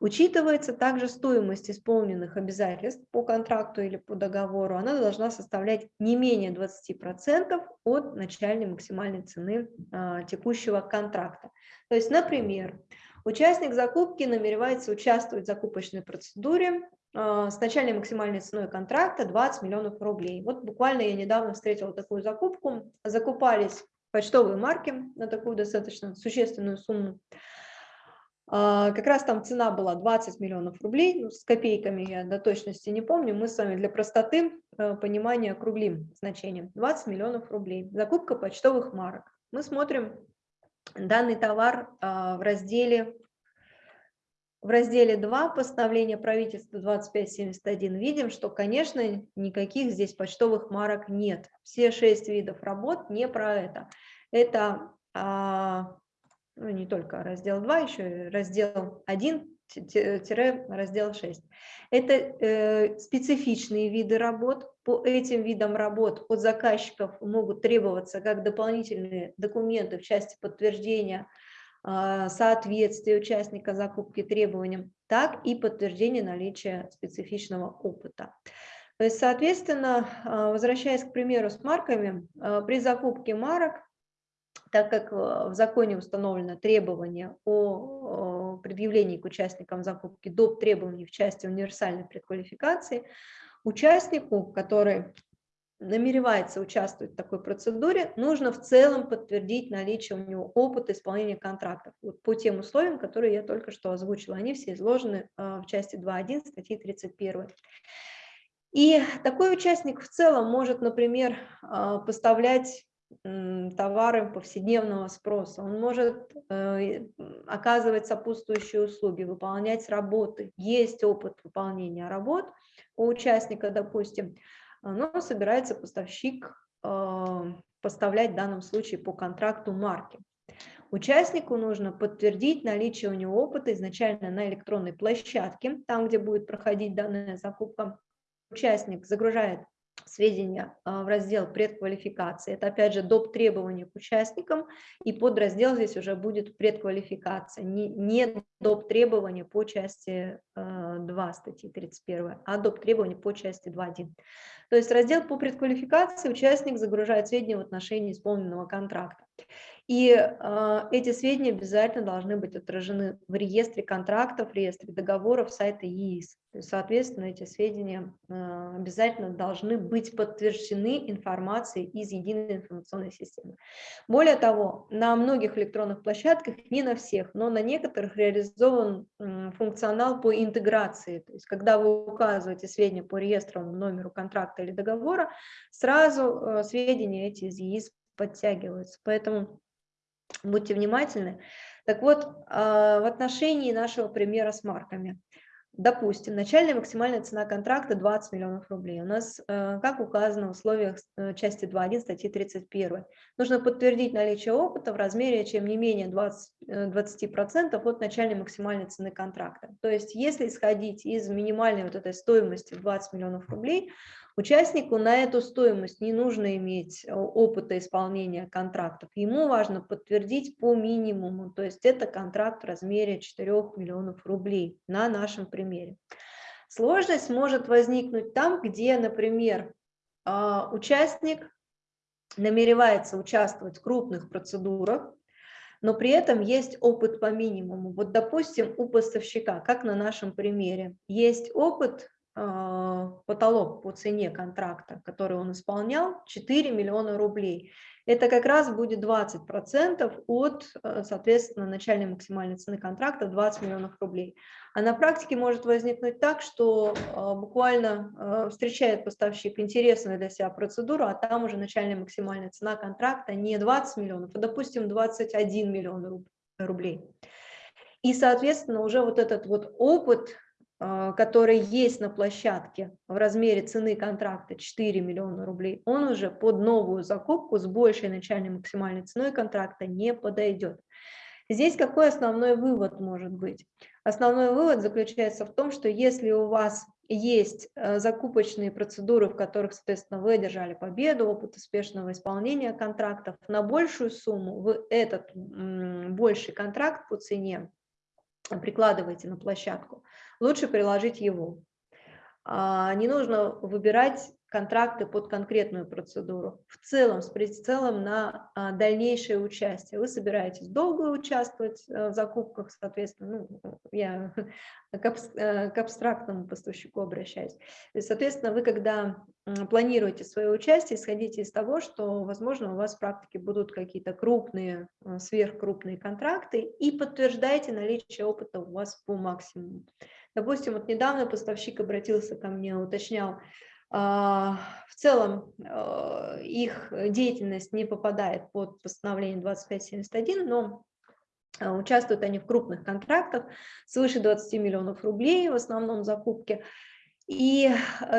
Учитывается также стоимость исполненных обязательств по контракту или по договору. Она должна составлять не менее 20% от начальной максимальной цены а, текущего контракта. То есть, например, участник закупки намеревается участвовать в закупочной процедуре с начальной максимальной ценой контракта 20 миллионов рублей. Вот буквально я недавно встретила такую закупку. Закупались почтовые марки на такую достаточно существенную сумму. А, как раз там цена была 20 миллионов рублей, ну, с копейками я до точности не помню. Мы с вами для простоты э, понимания округлим значением. 20 миллионов рублей. Закупка почтовых марок. Мы смотрим данный товар а, в разделе в разделе 2 постановления правительства 2571 видим, что, конечно, никаких здесь почтовых марок нет. Все шесть видов работ не про это. Это а, ну, не только раздел 2, еще и раздел 1 раздел 6. Это э, специфичные виды работ. По этим видам работ от заказчиков могут требоваться как дополнительные документы в части подтверждения соответствие участника закупки требованиям, так и подтверждение наличия специфичного опыта. То есть, соответственно, а, возвращаясь к примеру с марками, а, при закупке марок так как в законе установлено требование о предъявлении к участникам закупки доп. требований в части универсальной предквалификации, участнику, который намеревается участвовать в такой процедуре, нужно в целом подтвердить наличие у него опыта исполнения контрактов вот по тем условиям, которые я только что озвучила. Они все изложены а, в части 2.1 статьи 31. И такой участник в целом может, например, а, поставлять товары повседневного спроса, он может э, оказывать сопутствующие услуги, выполнять работы, есть опыт выполнения работ у участника, допустим, но собирается поставщик э, поставлять в данном случае по контракту марки. Участнику нужно подтвердить наличие у него опыта изначально на электронной площадке, там, где будет проходить данная закупка. Участник загружает сведения а, в раздел предквалификации. Это опять же доп. требования к участникам, и подраздел здесь уже будет предквалификация, не, не доп. требования по части 2 а, статьи 31, а доп. требования по части 2.1. То есть раздел по предквалификации участник загружает сведения в отношении исполненного контракта. И э, эти сведения обязательно должны быть отражены в реестре контрактов, в реестре договоров сайта ЕИС. То есть, соответственно, эти сведения э, обязательно должны быть подтверждены информацией из единой информационной системы. Более того, на многих электронных площадках, не на всех, но на некоторых реализован э, функционал по интеграции. То есть, когда вы указываете сведения по реестровому номеру контракта или договора, сразу э, сведения эти из ЕИС подтягиваются. Поэтому будьте внимательны. Так вот, а, в отношении нашего примера с марками. Допустим, начальная максимальная цена контракта 20 миллионов рублей. У нас, э, как указано в условиях э, части 2.1 статьи 31, нужно подтвердить наличие опыта в размере, чем не менее 20, 20% э, от начальной максимальной цены контракта. То есть, если исходить из минимальной вот этой стоимости 20 миллионов рублей, Участнику на эту стоимость не нужно иметь э, опыта исполнения контрактов. Ему важно подтвердить по минимуму, то есть это контракт в размере 4 миллионов рублей на нашем примере. Сложность может возникнуть там, где, например, а, участник намеревается участвовать в крупных процедурах, но при этом есть опыт по минимуму. Вот, допустим, у поставщика, как на нашем примере, есть опыт потолок по цене контракта, который он исполнял, 4 миллиона рублей. Это как раз будет 20% от, э, соответственно, начальной максимальной цены контракта 20 миллионов рублей. А на практике может возникнуть так, что а, буквально а, встречает поставщик интересную для себя процедуру, а там уже начальная максимальная цена контракта не 20 миллионов, а, допустим, 21 миллион рублей. И, соответственно, уже вот этот вот опыт а, который есть на площадке в размере цены контракта 4 миллиона рублей, он уже под новую закупку с большей начальной максимальной ценой контракта не подойдет. Здесь какой основной вывод может быть? Основной вывод заключается в том, что если у вас есть э, закупочные процедуры, в которых, соответственно, вы одержали победу, опыт успешного исполнения контрактов, на большую сумму вы этот больший контракт по цене прикладываете на площадку, лучше приложить его. А, не нужно выбирать контракты под конкретную процедуру. В целом, с прицелом на а, дальнейшее участие. Вы собираетесь долго участвовать э, в закупках, соответственно, ну, я к, э, абстрактному поставщику обращаюсь. Соответственно, вы, когда планируете свое участие, исходите из того, что, возможно, у вас в практике будут какие-то крупные, э, сверхкрупные контракты, и подтверждайте наличие опыта у вас по максимуму. Допустим, вот недавно поставщик обратился ко мне, уточнял, в целом а, их деятельность не попадает под постановление 2571, но а, участвуют они в крупных контрактах свыше 20 миллионов рублей, в основном закупки. И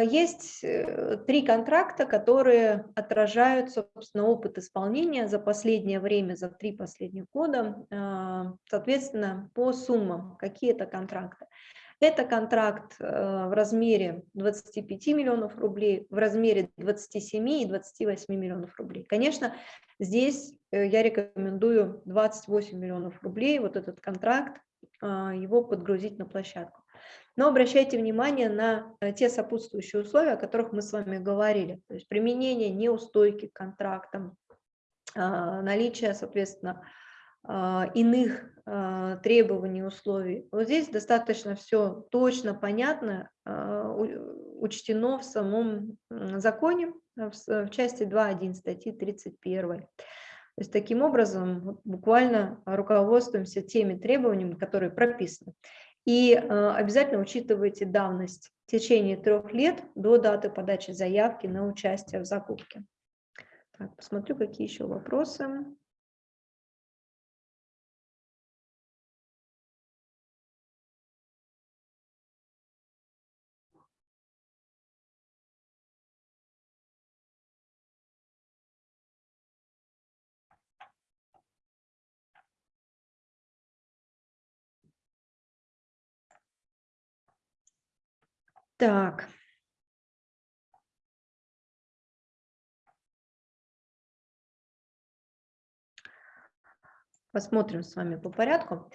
есть э, три контракта, которые отражают, собственно, опыт исполнения за последнее время, за три последних года, соответственно, по суммам, какие это контракты. Это контракт э, в размере 25 миллионов рублей, в размере 27 и 28 миллионов рублей. Конечно, здесь э, я рекомендую 28 миллионов рублей, вот этот контракт, а, его подгрузить на площадку. Но обращайте внимание на э, те сопутствующие условия, о которых мы с вами говорили. То есть применение неустойки к контрактам, наличие, соответственно, иных требований, условий. Вот здесь достаточно все точно, понятно, учтено в самом законе, в части 2.1 статьи 31. То есть таким образом буквально руководствуемся теми требованиями, которые прописаны. И обязательно учитывайте давность в течение трех лет до даты подачи заявки на участие в закупке. Так, посмотрю, какие еще вопросы. Так. Посмотрим с вами по порядку.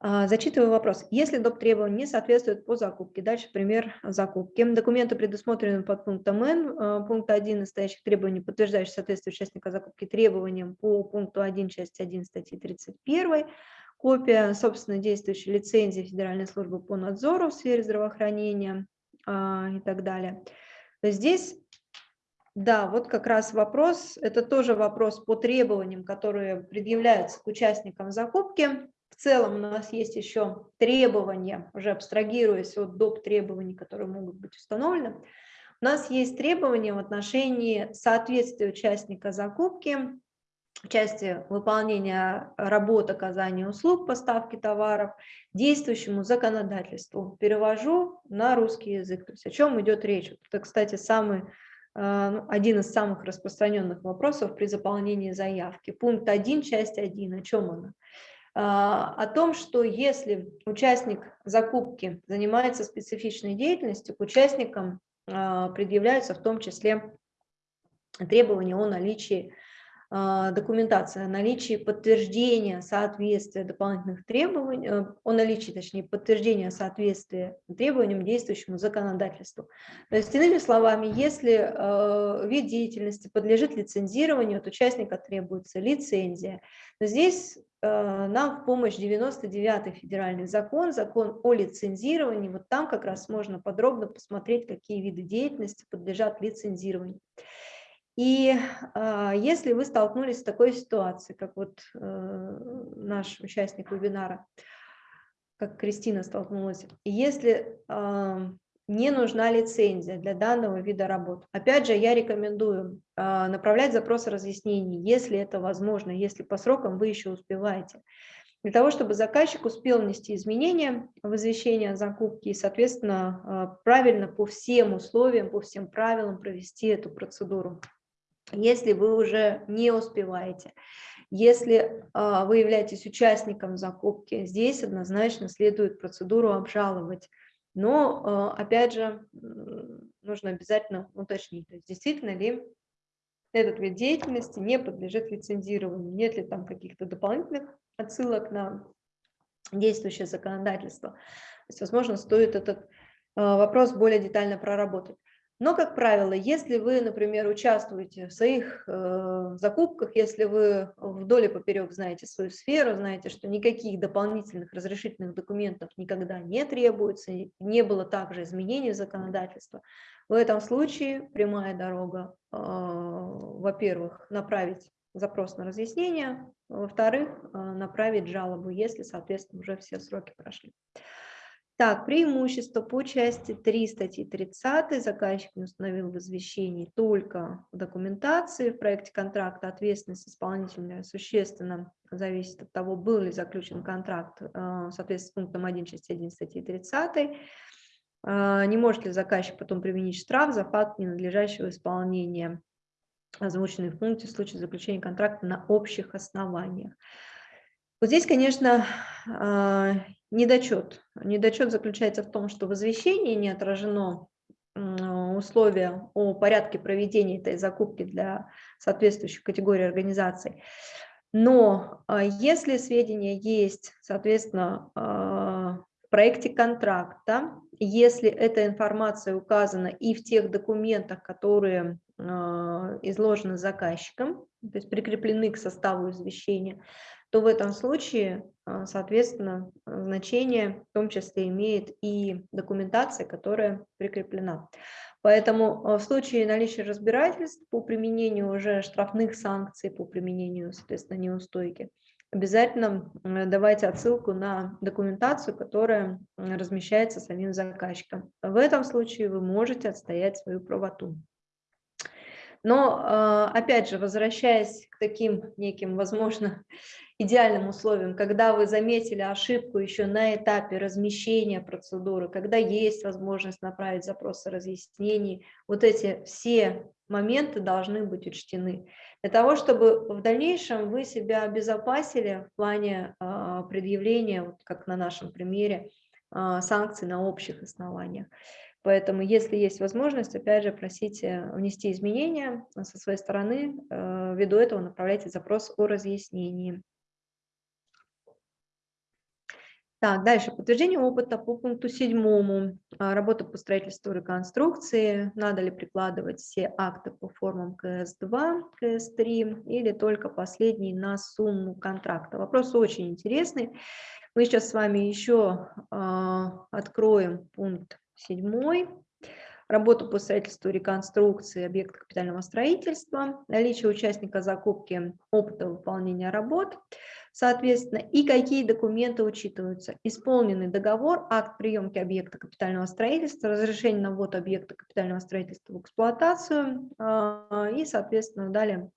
А, зачитываю вопрос. Если доп. требования не соответствуют по закупке, дальше пример закупки. Документы, предусмотренные под пунктом Н, а, пункт 1 настоящих требований, подтверждающих соответствие участника закупки требованиям по пункту 1 части 1 статьи 31, копия собственно действующей лицензии Федеральной службы по надзору в сфере здравоохранения, и так далее. Здесь, да, вот как раз вопрос, это тоже вопрос по требованиям, которые предъявляются к участникам закупки. В целом у нас есть еще требования, уже абстрагируясь от доп. требований, которые могут быть установлены. У нас есть требования в отношении соответствия участника закупки части выполнения работ оказания услуг, поставки товаров, действующему законодательству. Перевожу на русский язык. То есть о чем идет речь? Это, кстати, самый, э, ну, один из самых распространенных вопросов при заполнении заявки. Пункт 1, часть 1. О чем она? А, о том, что если участник закупки занимается специфичной деятельностью, к участникам а, предъявляются в том числе требования о наличии а, документация о наличии подтверждения соответствия дополнительных требований, э, о наличии, точнее, подтверждения соответствия требованиям действующему законодательству. То есть, иными словами, если э, вид деятельности подлежит лицензированию, от участника требуется лицензия. Но здесь э, нам в помощь 99-й федеральный закон, закон о лицензировании, вот там как раз можно подробно посмотреть, какие виды деятельности подлежат лицензированию. И э, если вы столкнулись с такой ситуацией, как вот э, наш участник вебинара, как Кристина столкнулась, если э, не нужна лицензия для данного вида работ, опять же, я рекомендую э, направлять запросы разъяснений, если это возможно, если по срокам вы еще успеваете, для того, чтобы заказчик успел внести изменения в извещение о закупке и, соответственно, правильно по всем условиям, по всем правилам провести эту процедуру если вы уже не успеваете. Если э, вы являетесь участником закупки, здесь однозначно следует процедуру обжаловать. Но, э, опять же, нужно обязательно уточнить, то есть действительно ли этот вид деятельности не подлежит лицензированию, нет ли там каких-то дополнительных отсылок на действующее законодательство. То есть, возможно, стоит этот э, вопрос более детально проработать. Но, как правило, если вы, например, участвуете в своих э, закупках, если вы вдоль и поперек знаете свою сферу, знаете, что никаких дополнительных разрешительных документов никогда не требуется, не было также изменений законодательства, в этом случае прямая дорога, э, во-первых, направить запрос на разъяснение, во-вторых, э, направить жалобу, если, соответственно, уже все сроки прошли. Так, преимущество по части 3 статьи 30 заказчик не установил в извещении только в документации, в проекте контракта ответственность исполнителя существенно зависит от того, был ли заключен контракт э, в соответствии с пунктом 1 части 1 статьи 30, э, не может ли заказчик потом применить штраф за факт ненадлежащего исполнения озвученной в пункте в случае заключения контракта на общих основаниях. Вот здесь, конечно, а, недочет. Недочет заключается в том, что в извещении не отражено условия о порядке проведения этой закупки для соответствующих категорий организаций. Но а, если сведения есть, соответственно, а, в проекте контракта, если эта информация указана и в тех документах, которые э, изложены заказчиком, то есть прикреплены к составу извещения, то в этом случае, э, соответственно, значение в том числе имеет и документация, которая прикреплена. Поэтому э, в случае наличия разбирательств по применению уже штрафных санкций, по применению, соответственно, неустойки, обязательно давайте отсылку на документацию, которая размещается самим заказчиком. В этом случае вы можете отстоять свою правоту. Но, а, опять же, возвращаясь к таким неким, возможно, идеальным условиям, когда вы заметили ошибку еще на этапе размещения процедуры, когда есть возможность направить запросы разъяснений, вот эти все моменты должны быть учтены для того, чтобы в дальнейшем вы себя обезопасили в плане а, предъявления, вот как на нашем примере, а, санкций на общих основаниях. Поэтому, если есть возможность, опять же, просите внести изменения со своей стороны, э, ввиду этого направляйте запрос о разъяснении. Так, дальше. Подтверждение опыта по пункту седьмому. А, работа по строительству реконструкции. Надо ли прикладывать все акты по формам КС-2, КС-3 или только последний на сумму контракта? Вопрос очень интересный. Мы сейчас с вами еще э, откроем пункт седьмой. Работа по строительству реконструкции объекта капитального строительства. Наличие участника закупки опыта выполнения работ – соответственно, и какие документы учитываются. Исполненный договор, акт приемки объекта капитального строительства, разрешение на ввод объекта капитального строительства в эксплуатацию а, и, соответственно, далее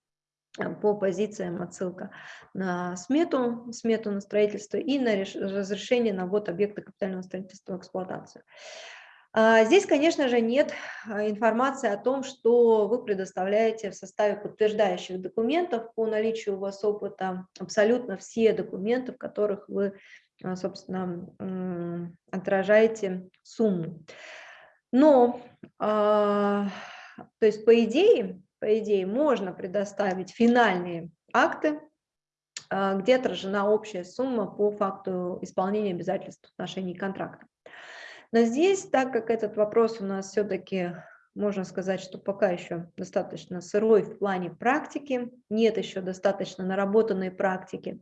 а, по позициям отсылка на смету, смету на строительство и на разрешение на ввод объекта капитального строительства в эксплуатацию. А, здесь, конечно же, нет а, информации о том, что вы предоставляете в составе подтверждающих документов по наличию у вас опыта, абсолютно все документы, в которых вы, а, собственно, отражаете сумму. Но, то есть, по идее, по идее, можно предоставить финальные акты, где отражена общая сумма по факту исполнения обязательств в отношении контракта. Но здесь, так как этот вопрос у нас все-таки, можно сказать, что пока еще достаточно сырой в плане практики, нет еще достаточно наработанной практики,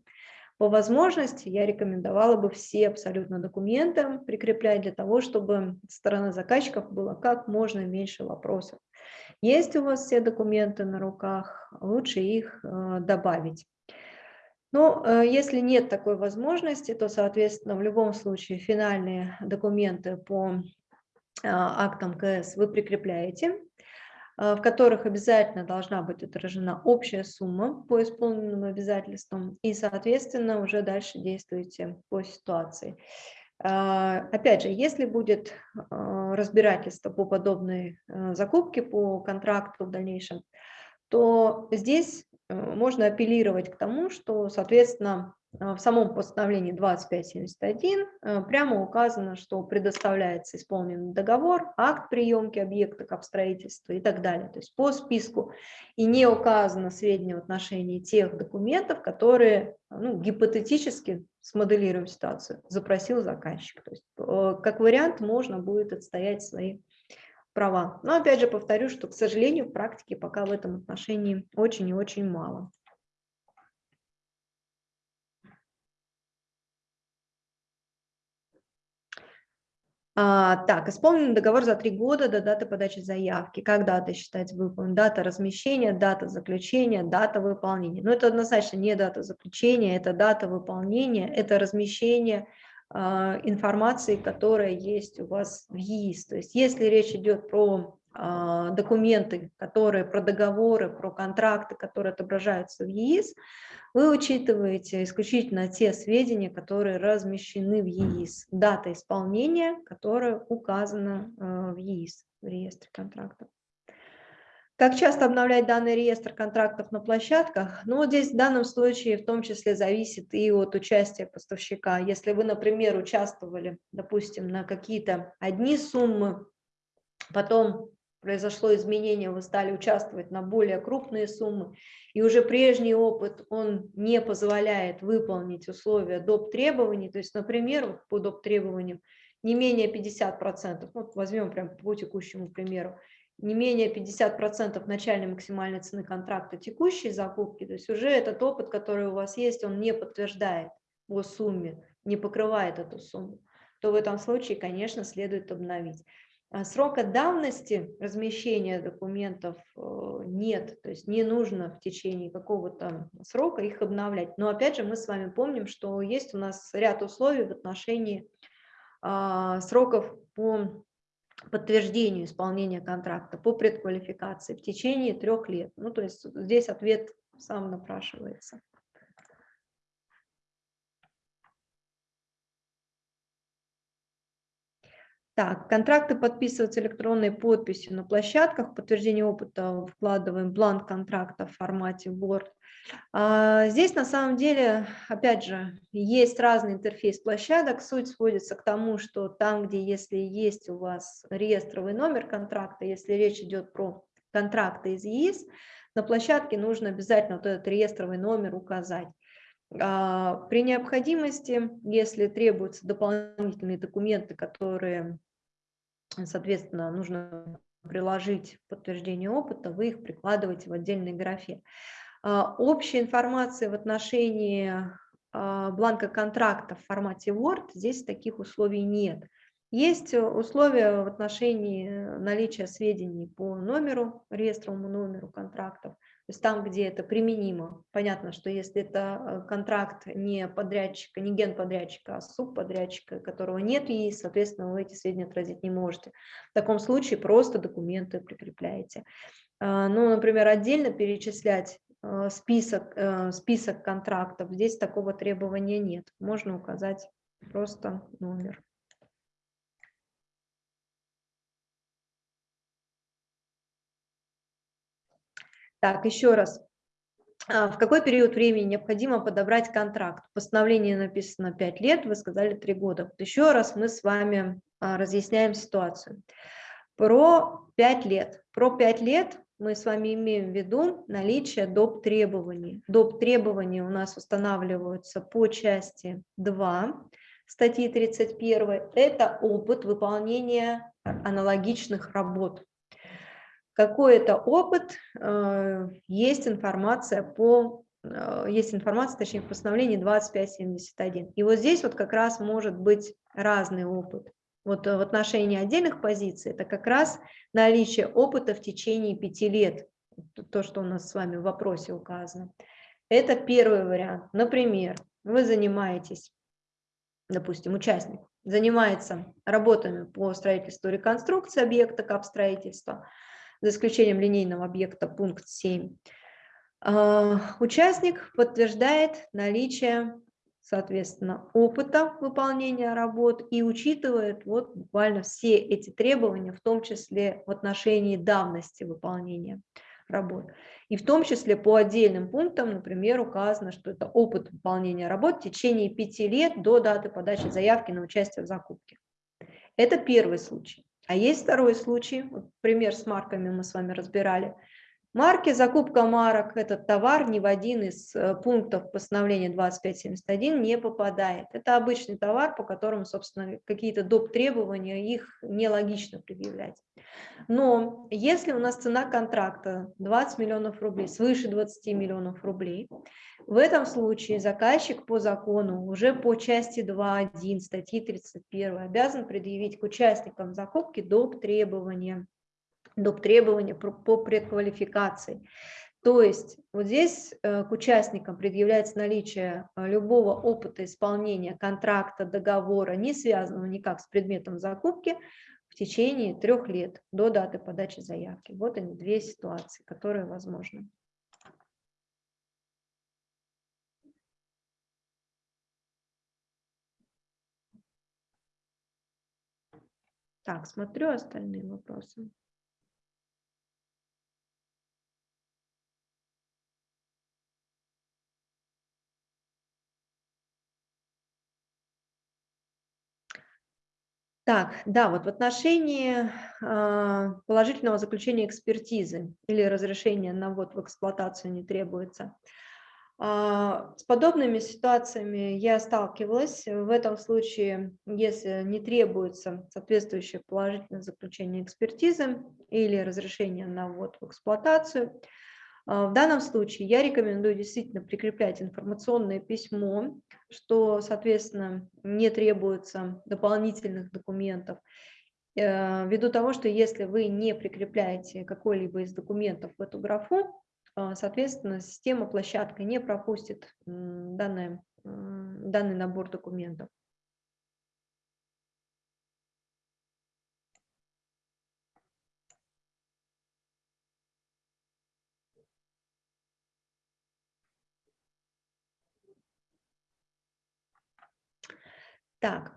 по возможности я рекомендовала бы все абсолютно документы прикреплять для того, чтобы со стороны заказчиков было как можно меньше вопросов. Есть у вас все документы на руках, лучше их э, добавить. Э, если нет такой возможности, то, соответственно, в любом случае финальные документы по а, актам КС вы прикрепляете, а, в которых обязательно должна быть отражена общая сумма по исполненным обязательствам, и, соответственно, уже дальше действуете по ситуации. Опять же, если будет разбирательство по подобной э, закупке, по контракту в дальнейшем, то здесь Э, можно апеллировать к тому, что, соответственно, э, в самом постановлении 2571 э, прямо указано, что предоставляется исполненный договор, акт приемки объекта к обстроительству и так далее. То есть по списку и не указано сведения в отношении тех документов, которые ну, гипотетически, смоделируем ситуацию, запросил заказчик. То есть как вариант можно будет отстоять свои права. Но опять же повторю, что, к сожалению, в практике пока в этом отношении очень и очень мало. А, так, исполнен договор за три года до даты подачи заявки. Как дата считается выполнена? Дата размещения, дата заключения, дата выполнения. Но это однозначно не дата заключения, это дата выполнения, это размещение информации, которая есть у вас в ЕИС. То есть если речь идет про а, документы, которые про договоры, про контракты, которые отображаются в ЕИС, вы учитываете исключительно те сведения, которые размещены в ЕИС, дата исполнения, которая указана а, в ЕИС, в реестре контрактов. Как часто обновлять данный реестр контрактов на площадках? Ну, здесь в данном случае в том числе зависит и от участия поставщика. Если вы, например, участвовали, допустим, на какие-то одни суммы, потом произошло изменение, вы стали участвовать на более крупные суммы, и уже прежний опыт, он не позволяет выполнить условия доп. требований, то есть, например, по доп. требованиям не менее 50%, вот возьмем прям по текущему примеру, не менее 50% начальной максимальной цены контракта текущей закупки, то есть уже этот опыт, который у вас есть, он не подтверждает по сумме, не покрывает эту сумму, то в этом случае, конечно, следует обновить. А срока давности размещения документов э, нет, то есть не нужно в течение какого-то срока их обновлять. Но опять же мы с вами помним, что есть у нас ряд условий в отношении а, сроков по подтверждению исполнения контракта, по предквалификации в течение трех лет. Ну, то есть здесь ответ сам напрашивается. Так, контракты подписываются электронной подписью на площадках, подтверждение опыта вкладываем бланк контракта в формате Word. А, здесь на самом деле, опять же, есть разный интерфейс площадок. Суть сводится к тому, что там, где если есть у вас реестровый номер контракта, если речь идет про контракты из ЕИС, на площадке нужно обязательно вот этот реестровый номер указать. А, при необходимости, если требуются дополнительные документы, которые соответственно, нужно приложить подтверждение опыта, вы их прикладываете в отдельной графе. А, общая информация в отношении а, бланка контракта в формате Word, здесь таких условий нет. Есть условия в отношении наличия сведений по номеру, реестровому номеру контрактов, то есть там, где это применимо. Понятно, что если это э, контракт не подрядчика, не генподрядчика, а субподрядчика, которого нет и, соответственно, вы эти сведения отразить не можете. В таком случае просто документы прикрепляете. А, ну, например, отдельно перечислять э, список, э, список контрактов, здесь такого требования нет. Можно указать просто номер. Так, еще раз. А, в какой период времени необходимо подобрать контракт? В постановлении написано 5 лет, вы сказали 3 года. Еще раз мы с вами а, разъясняем ситуацию. Про 5 лет. Про 5 лет мы с вами имеем в виду наличие доп. требований. Доп. требования у нас устанавливаются по части 2 статьи 31. Это опыт выполнения аналогичных работ какой-то опыт, э, есть информация по э, есть информация, точнее, в постановлении 2571. И вот здесь вот как раз может быть разный опыт. Вот э, в отношении отдельных позиций это как раз наличие опыта в течение пяти лет, то, что у нас с вами в вопросе указано. Это первый вариант. Например, вы занимаетесь, допустим, участник занимается работами по строительству реконструкции объекта капстроительства, за исключением линейного объекта пункт 7. А, участник подтверждает наличие, соответственно, опыта выполнения работ и учитывает вот буквально все эти требования, в том числе в отношении давности выполнения работ. И в том числе по отдельным пунктам, например, указано, что это опыт выполнения работ в течение пяти лет до даты подачи заявки на участие в закупке. Это первый случай. А есть второй случай, вот пример с марками мы с вами разбирали. Марки, закупка марок, этот товар ни в один из э, пунктов постановления 2571 не попадает. Это обычный товар, по которому, собственно, какие-то доп. требования, их нелогично предъявлять. Но если у нас цена контракта 20 миллионов рублей, свыше 20 миллионов рублей, в этом случае заказчик по закону уже по части 2.1 статьи 31 обязан предъявить к участникам закупки доп. требования доп. требования по предквалификации. То есть вот здесь э, к участникам предъявляется наличие э, любого опыта исполнения контракта, договора, не связанного никак с предметом закупки, в течение трех лет до даты подачи заявки. Вот они, две ситуации, которые возможны. Так, смотрю остальные вопросы. Так, да, вот в отношении э, положительного заключения экспертизы или разрешения на ввод в эксплуатацию не требуется. Э, с подобными ситуациями я сталкивалась. В этом случае, если не требуется соответствующее положительное заключение экспертизы или разрешение на ввод в эксплуатацию, а, в данном случае я рекомендую действительно прикреплять информационное письмо, что, соответственно, не требуется дополнительных документов, э, ввиду того, что если вы не прикрепляете какой-либо из документов в эту графу, а, соответственно, система площадка не пропустит данный, данный набор документов. Так,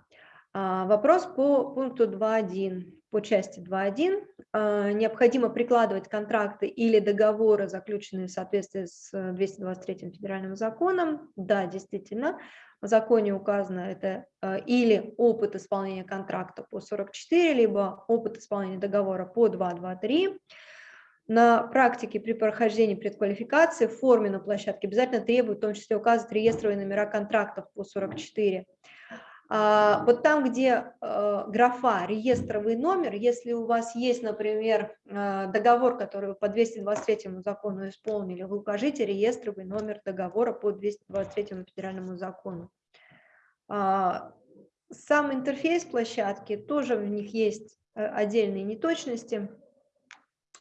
а, вопрос по пункту 2.1, по части 2.1. А, необходимо прикладывать контракты или договоры, заключенные в соответствии с 223 федеральным законом. Да, действительно, в законе указано это а, или опыт исполнения контракта по 44, либо опыт исполнения договора по 223. На практике при прохождении предквалификации в форме на площадке обязательно требуют в том числе указывать реестровые номера контрактов по 44. А, вот там, где э, графа реестровый номер, если у вас есть, например, э, договор, который вы по 223 закону исполнили, вы укажите реестровый номер договора по 223 федеральному закону. А, сам интерфейс площадки, тоже в них есть э, отдельные неточности.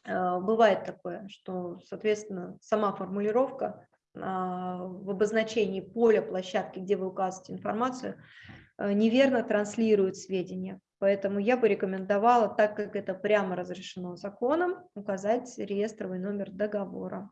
Бывает такое, что, соответственно, сама формулировка в обозначении поля площадки, где вы указываете информацию, неверно транслируют сведения. Поэтому я бы рекомендовала, так как это прямо разрешено законом, указать реестровый номер договора.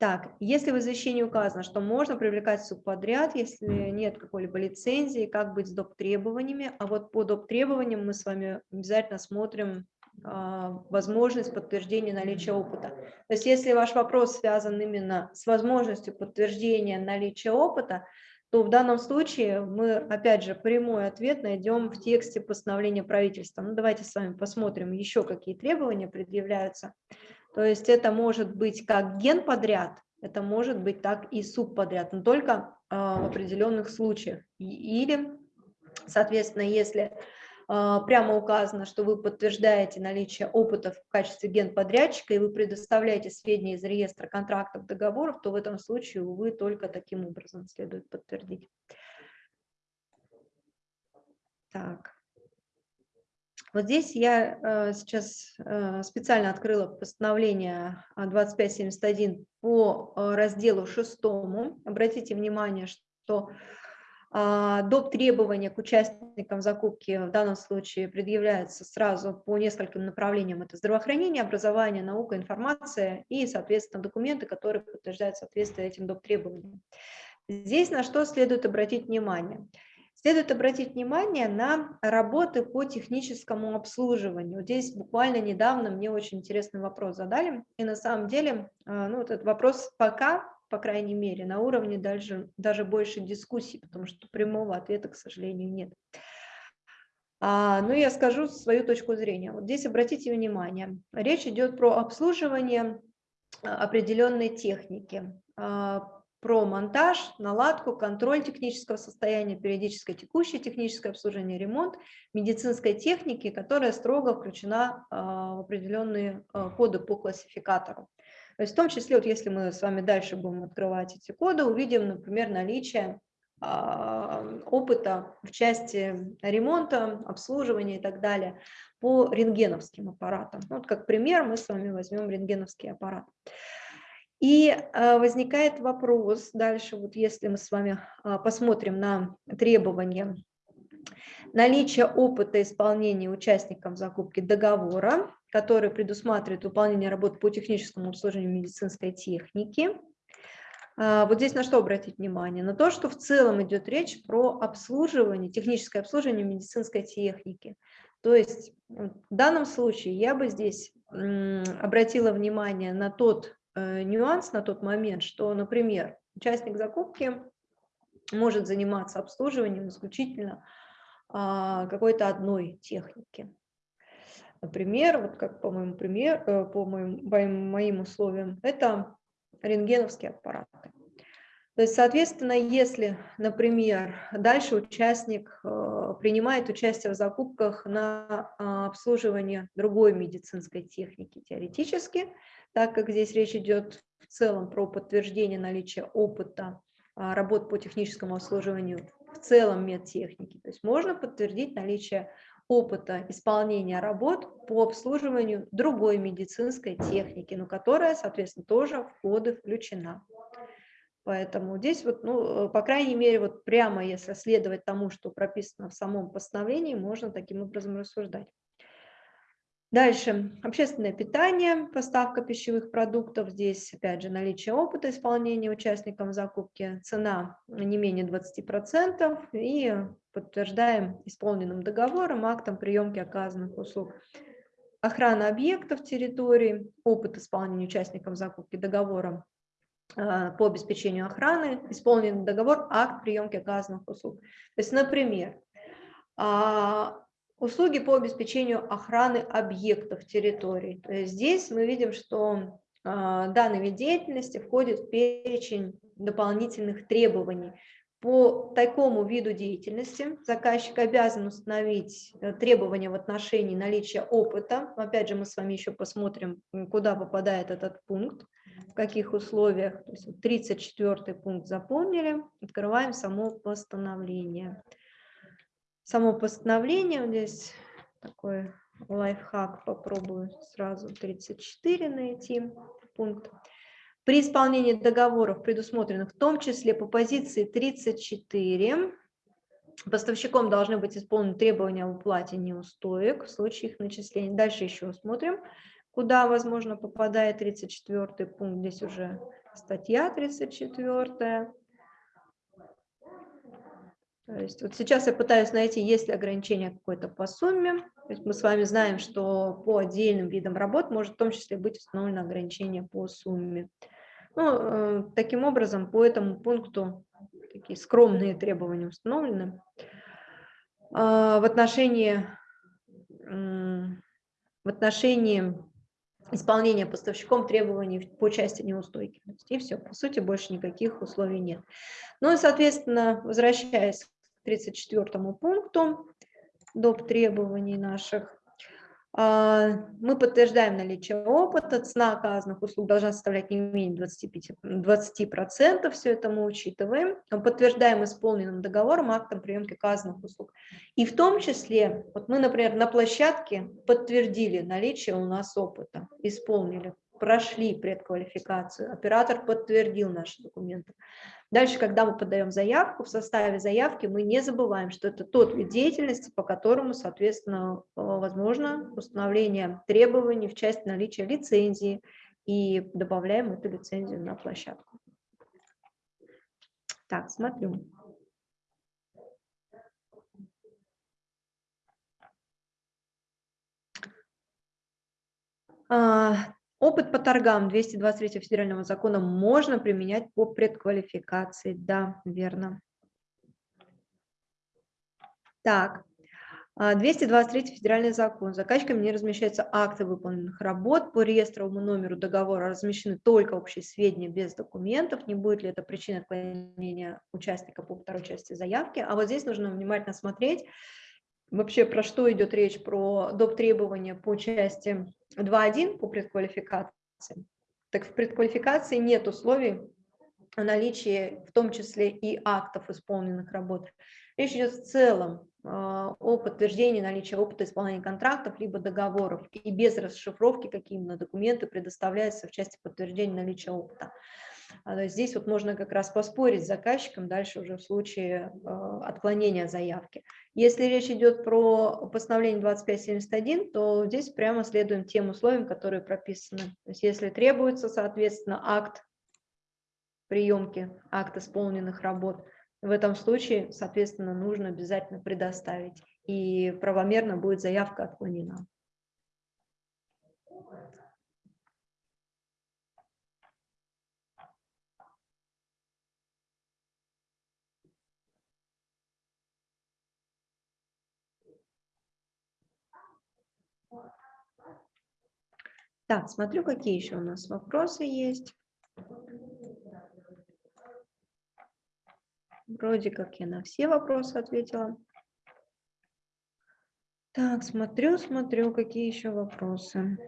Так, если в извещении указано, что можно привлекать субподряд, если нет какой-либо лицензии, как быть с доп. требованиями, а вот по доп. требованиям мы с вами обязательно смотрим возможность подтверждения наличия опыта. То есть если ваш вопрос связан именно с возможностью подтверждения наличия опыта, то в данном случае мы, опять же, прямой ответ найдем в тексте постановления правительства. Ну, давайте с вами посмотрим еще, какие требования предъявляются. То есть это может быть как ген подряд, это может быть так и субподряд, но только э, в определенных случаях. Или, соответственно, если а, прямо указано, что вы подтверждаете наличие опыта в качестве генподрядчика и вы предоставляете сведения из реестра контрактов, договоров, то в этом случае, увы, только таким образом следует подтвердить. Так. Вот здесь я э, сейчас э, специально открыла постановление 2571 по э, разделу шестому. Обратите внимание, что а, доп. требования к участникам закупки в данном случае предъявляются сразу по нескольким направлениям. Это здравоохранение, образование, наука, информация и, соответственно, документы, которые подтверждают соответствие этим доп. требованиям. Здесь на что следует обратить внимание? Следует обратить внимание на работы по техническому обслуживанию. Вот здесь буквально недавно мне очень интересный вопрос задали, и на самом деле а, ну, этот вопрос пока по крайней мере, на уровне даже, даже больше дискуссий, потому что прямого ответа, к сожалению, нет. А, ну, я скажу свою точку зрения. Вот здесь обратите внимание, речь идет про обслуживание а, определенной техники, а, про монтаж, наладку, контроль технического состояния, периодическое текущее техническое обслуживание, ремонт медицинской техники, которая строго включена а, в определенные коды по классификатору. То есть в том числе, вот если мы с вами дальше будем открывать эти коды, увидим, например, наличие а, опыта в части ремонта, обслуживания и так далее по рентгеновским аппаратам. Вот как пример мы с вами возьмем рентгеновский аппарат. И а, возникает вопрос дальше, вот если мы с вами а, посмотрим на требования наличие опыта исполнения участников закупки договора, который предусматривает выполнение работ по техническому обслуживанию медицинской техники. А, вот здесь на что обратить внимание? На то, что в целом идет речь про обслуживание, техническое обслуживание медицинской техники. То есть в данном случае я бы здесь обратила внимание на тот э, нюанс, на тот момент, что, например, участник закупки может заниматься обслуживанием исключительно а, какой-то одной техники. Например, вот как по моим, пример, э, по моим, по моим условиям, это рентгеновские аппараты. То есть, соответственно, если, например, дальше участник э, принимает участие в закупках на а, обслуживание другой медицинской техники теоретически, так как здесь речь идет в целом про подтверждение наличия опыта а, работ по техническому обслуживанию в целом медтехники, то есть можно подтвердить наличие опыта исполнения работ по обслуживанию другой медицинской техники, но которая, соответственно, тоже в коды включена. Поэтому здесь, вот, ну, по крайней мере, вот прямо если следовать тому, что прописано в самом постановлении, можно таким образом рассуждать. Дальше. Общественное питание, поставка пищевых продуктов. Здесь, опять же, наличие опыта исполнения участникам закупки, цена не менее 20% и подтверждаем исполненным договором, актом приемки оказанных услуг. Охрана объектов территории, опыт исполнения участникам закупки договором а, по обеспечению охраны, исполнен договор, акт приемки оказанных услуг. То есть, например, а, услуги по обеспечению охраны объектов территории. Здесь мы видим, что а, данный вид деятельности входит в перечень дополнительных требований. По такому виду деятельности заказчик обязан установить э, требования в отношении наличия опыта. Опять же, мы с вами еще посмотрим, куда попадает этот пункт в каких условиях. То есть 34 пункт заполнили, открываем само постановление. Само постановление, здесь такой лайфхак, попробую сразу 34 найти пункт. При исполнении договоров, предусмотренных в том числе по позиции 34, поставщиком должны быть исполнены требования об уплате неустоек в случае их начисления. Дальше еще смотрим куда, возможно, попадает 34 пункт, здесь уже статья 34. То есть вот сейчас я пытаюсь найти, есть ли ограничение какое-то по сумме. То есть мы с вами знаем, что по отдельным видам работ может в том числе быть установлено ограничение по сумме. Ну, э, таким образом, по этому пункту такие скромные требования установлены. Э, в отношении, в отношении исполнения поставщиком требований по части неустойки. И все, по сути, больше никаких условий нет. Ну и, соответственно, возвращаясь 34 пункту доп. требований наших, а, мы подтверждаем наличие опыта, цена оказанных услуг должна составлять не менее 25, 20%, все это мы учитываем, подтверждаем исполненным договором, актом приемки оказанных услуг. И в том числе, вот мы, например, на площадке подтвердили наличие у нас опыта, исполнили, прошли предквалификацию, оператор подтвердил наши документы. Дальше, когда мы подаем заявку, в составе заявки мы не забываем, что это тот вид деятельности, по которому, соответственно, э, возможно установление требований в части наличия лицензии и добавляем эту лицензию на площадку. Так, смотрю. Опыт по торгам 223 федерального закона можно применять по предквалификации. Да, верно. Так, 223 а, федеральный закон. Заказчиками не размещаются акты выполненных работ. По реестровому номеру договора размещены только общие сведения без документов. Не будет ли это причиной отклонения участника по второй части заявки? А вот здесь нужно внимательно смотреть, вообще про что идет речь, про доп. требования по части 2.1 по предквалификации. Так в предквалификации нет условий о наличии в том числе и актов исполненных работ. Речь идет в целом а, о подтверждении наличия опыта исполнения контрактов либо договоров и без расшифровки, какие именно документы предоставляются в части подтверждения наличия опыта. А, здесь вот можно как раз поспорить с заказчиком дальше уже в случае а, отклонения заявки. Если речь идет про постановление 2571, то здесь прямо следуем тем условиям, которые прописаны. То есть если требуется, соответственно, акт приемки, акт исполненных работ, в этом случае, соответственно, нужно обязательно предоставить и правомерно будет заявка отклонена. Так, смотрю, какие еще у нас вопросы есть. Вроде как я на все вопросы ответила. Так, смотрю, смотрю, какие еще вопросы.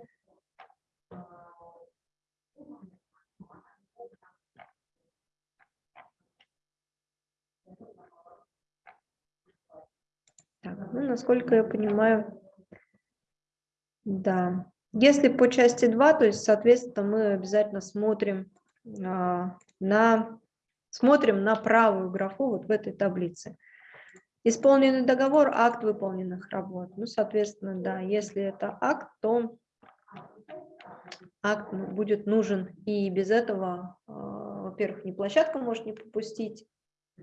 Так, ну, насколько я понимаю, да. Если по части 2, то есть, соответственно, мы обязательно смотрим а, на, смотрим на правую графу вот в этой таблице. Исполненный договор, акт выполненных работ. Ну, соответственно, да, если это акт, то акт будет нужен. И без этого, а, во-первых, ни площадка может не пропустить, а,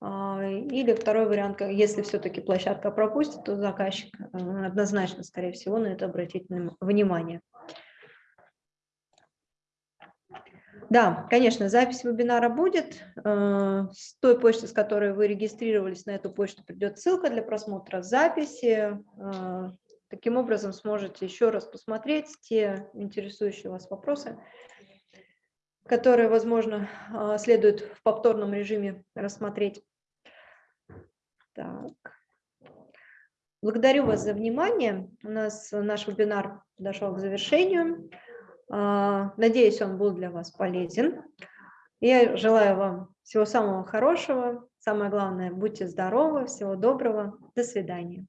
или второй вариант, если все-таки площадка пропустит, то заказчик э, однозначно, скорее всего, на это обратит внимание. Да, конечно, запись вебинара будет. Э, с той почты, с которой вы регистрировались, на эту почту придет ссылка для просмотра записи. Э, таким образом сможете еще раз посмотреть те интересующие вас вопросы, которые, возможно, следует в повторном режиме рассмотреть. Так. Благодарю вас за внимание. У нас наш вебинар подошел к завершению. А, надеюсь, он был для вас полезен. Я желаю вам всего самого хорошего. Самое главное, будьте здоровы, всего доброго. До свидания.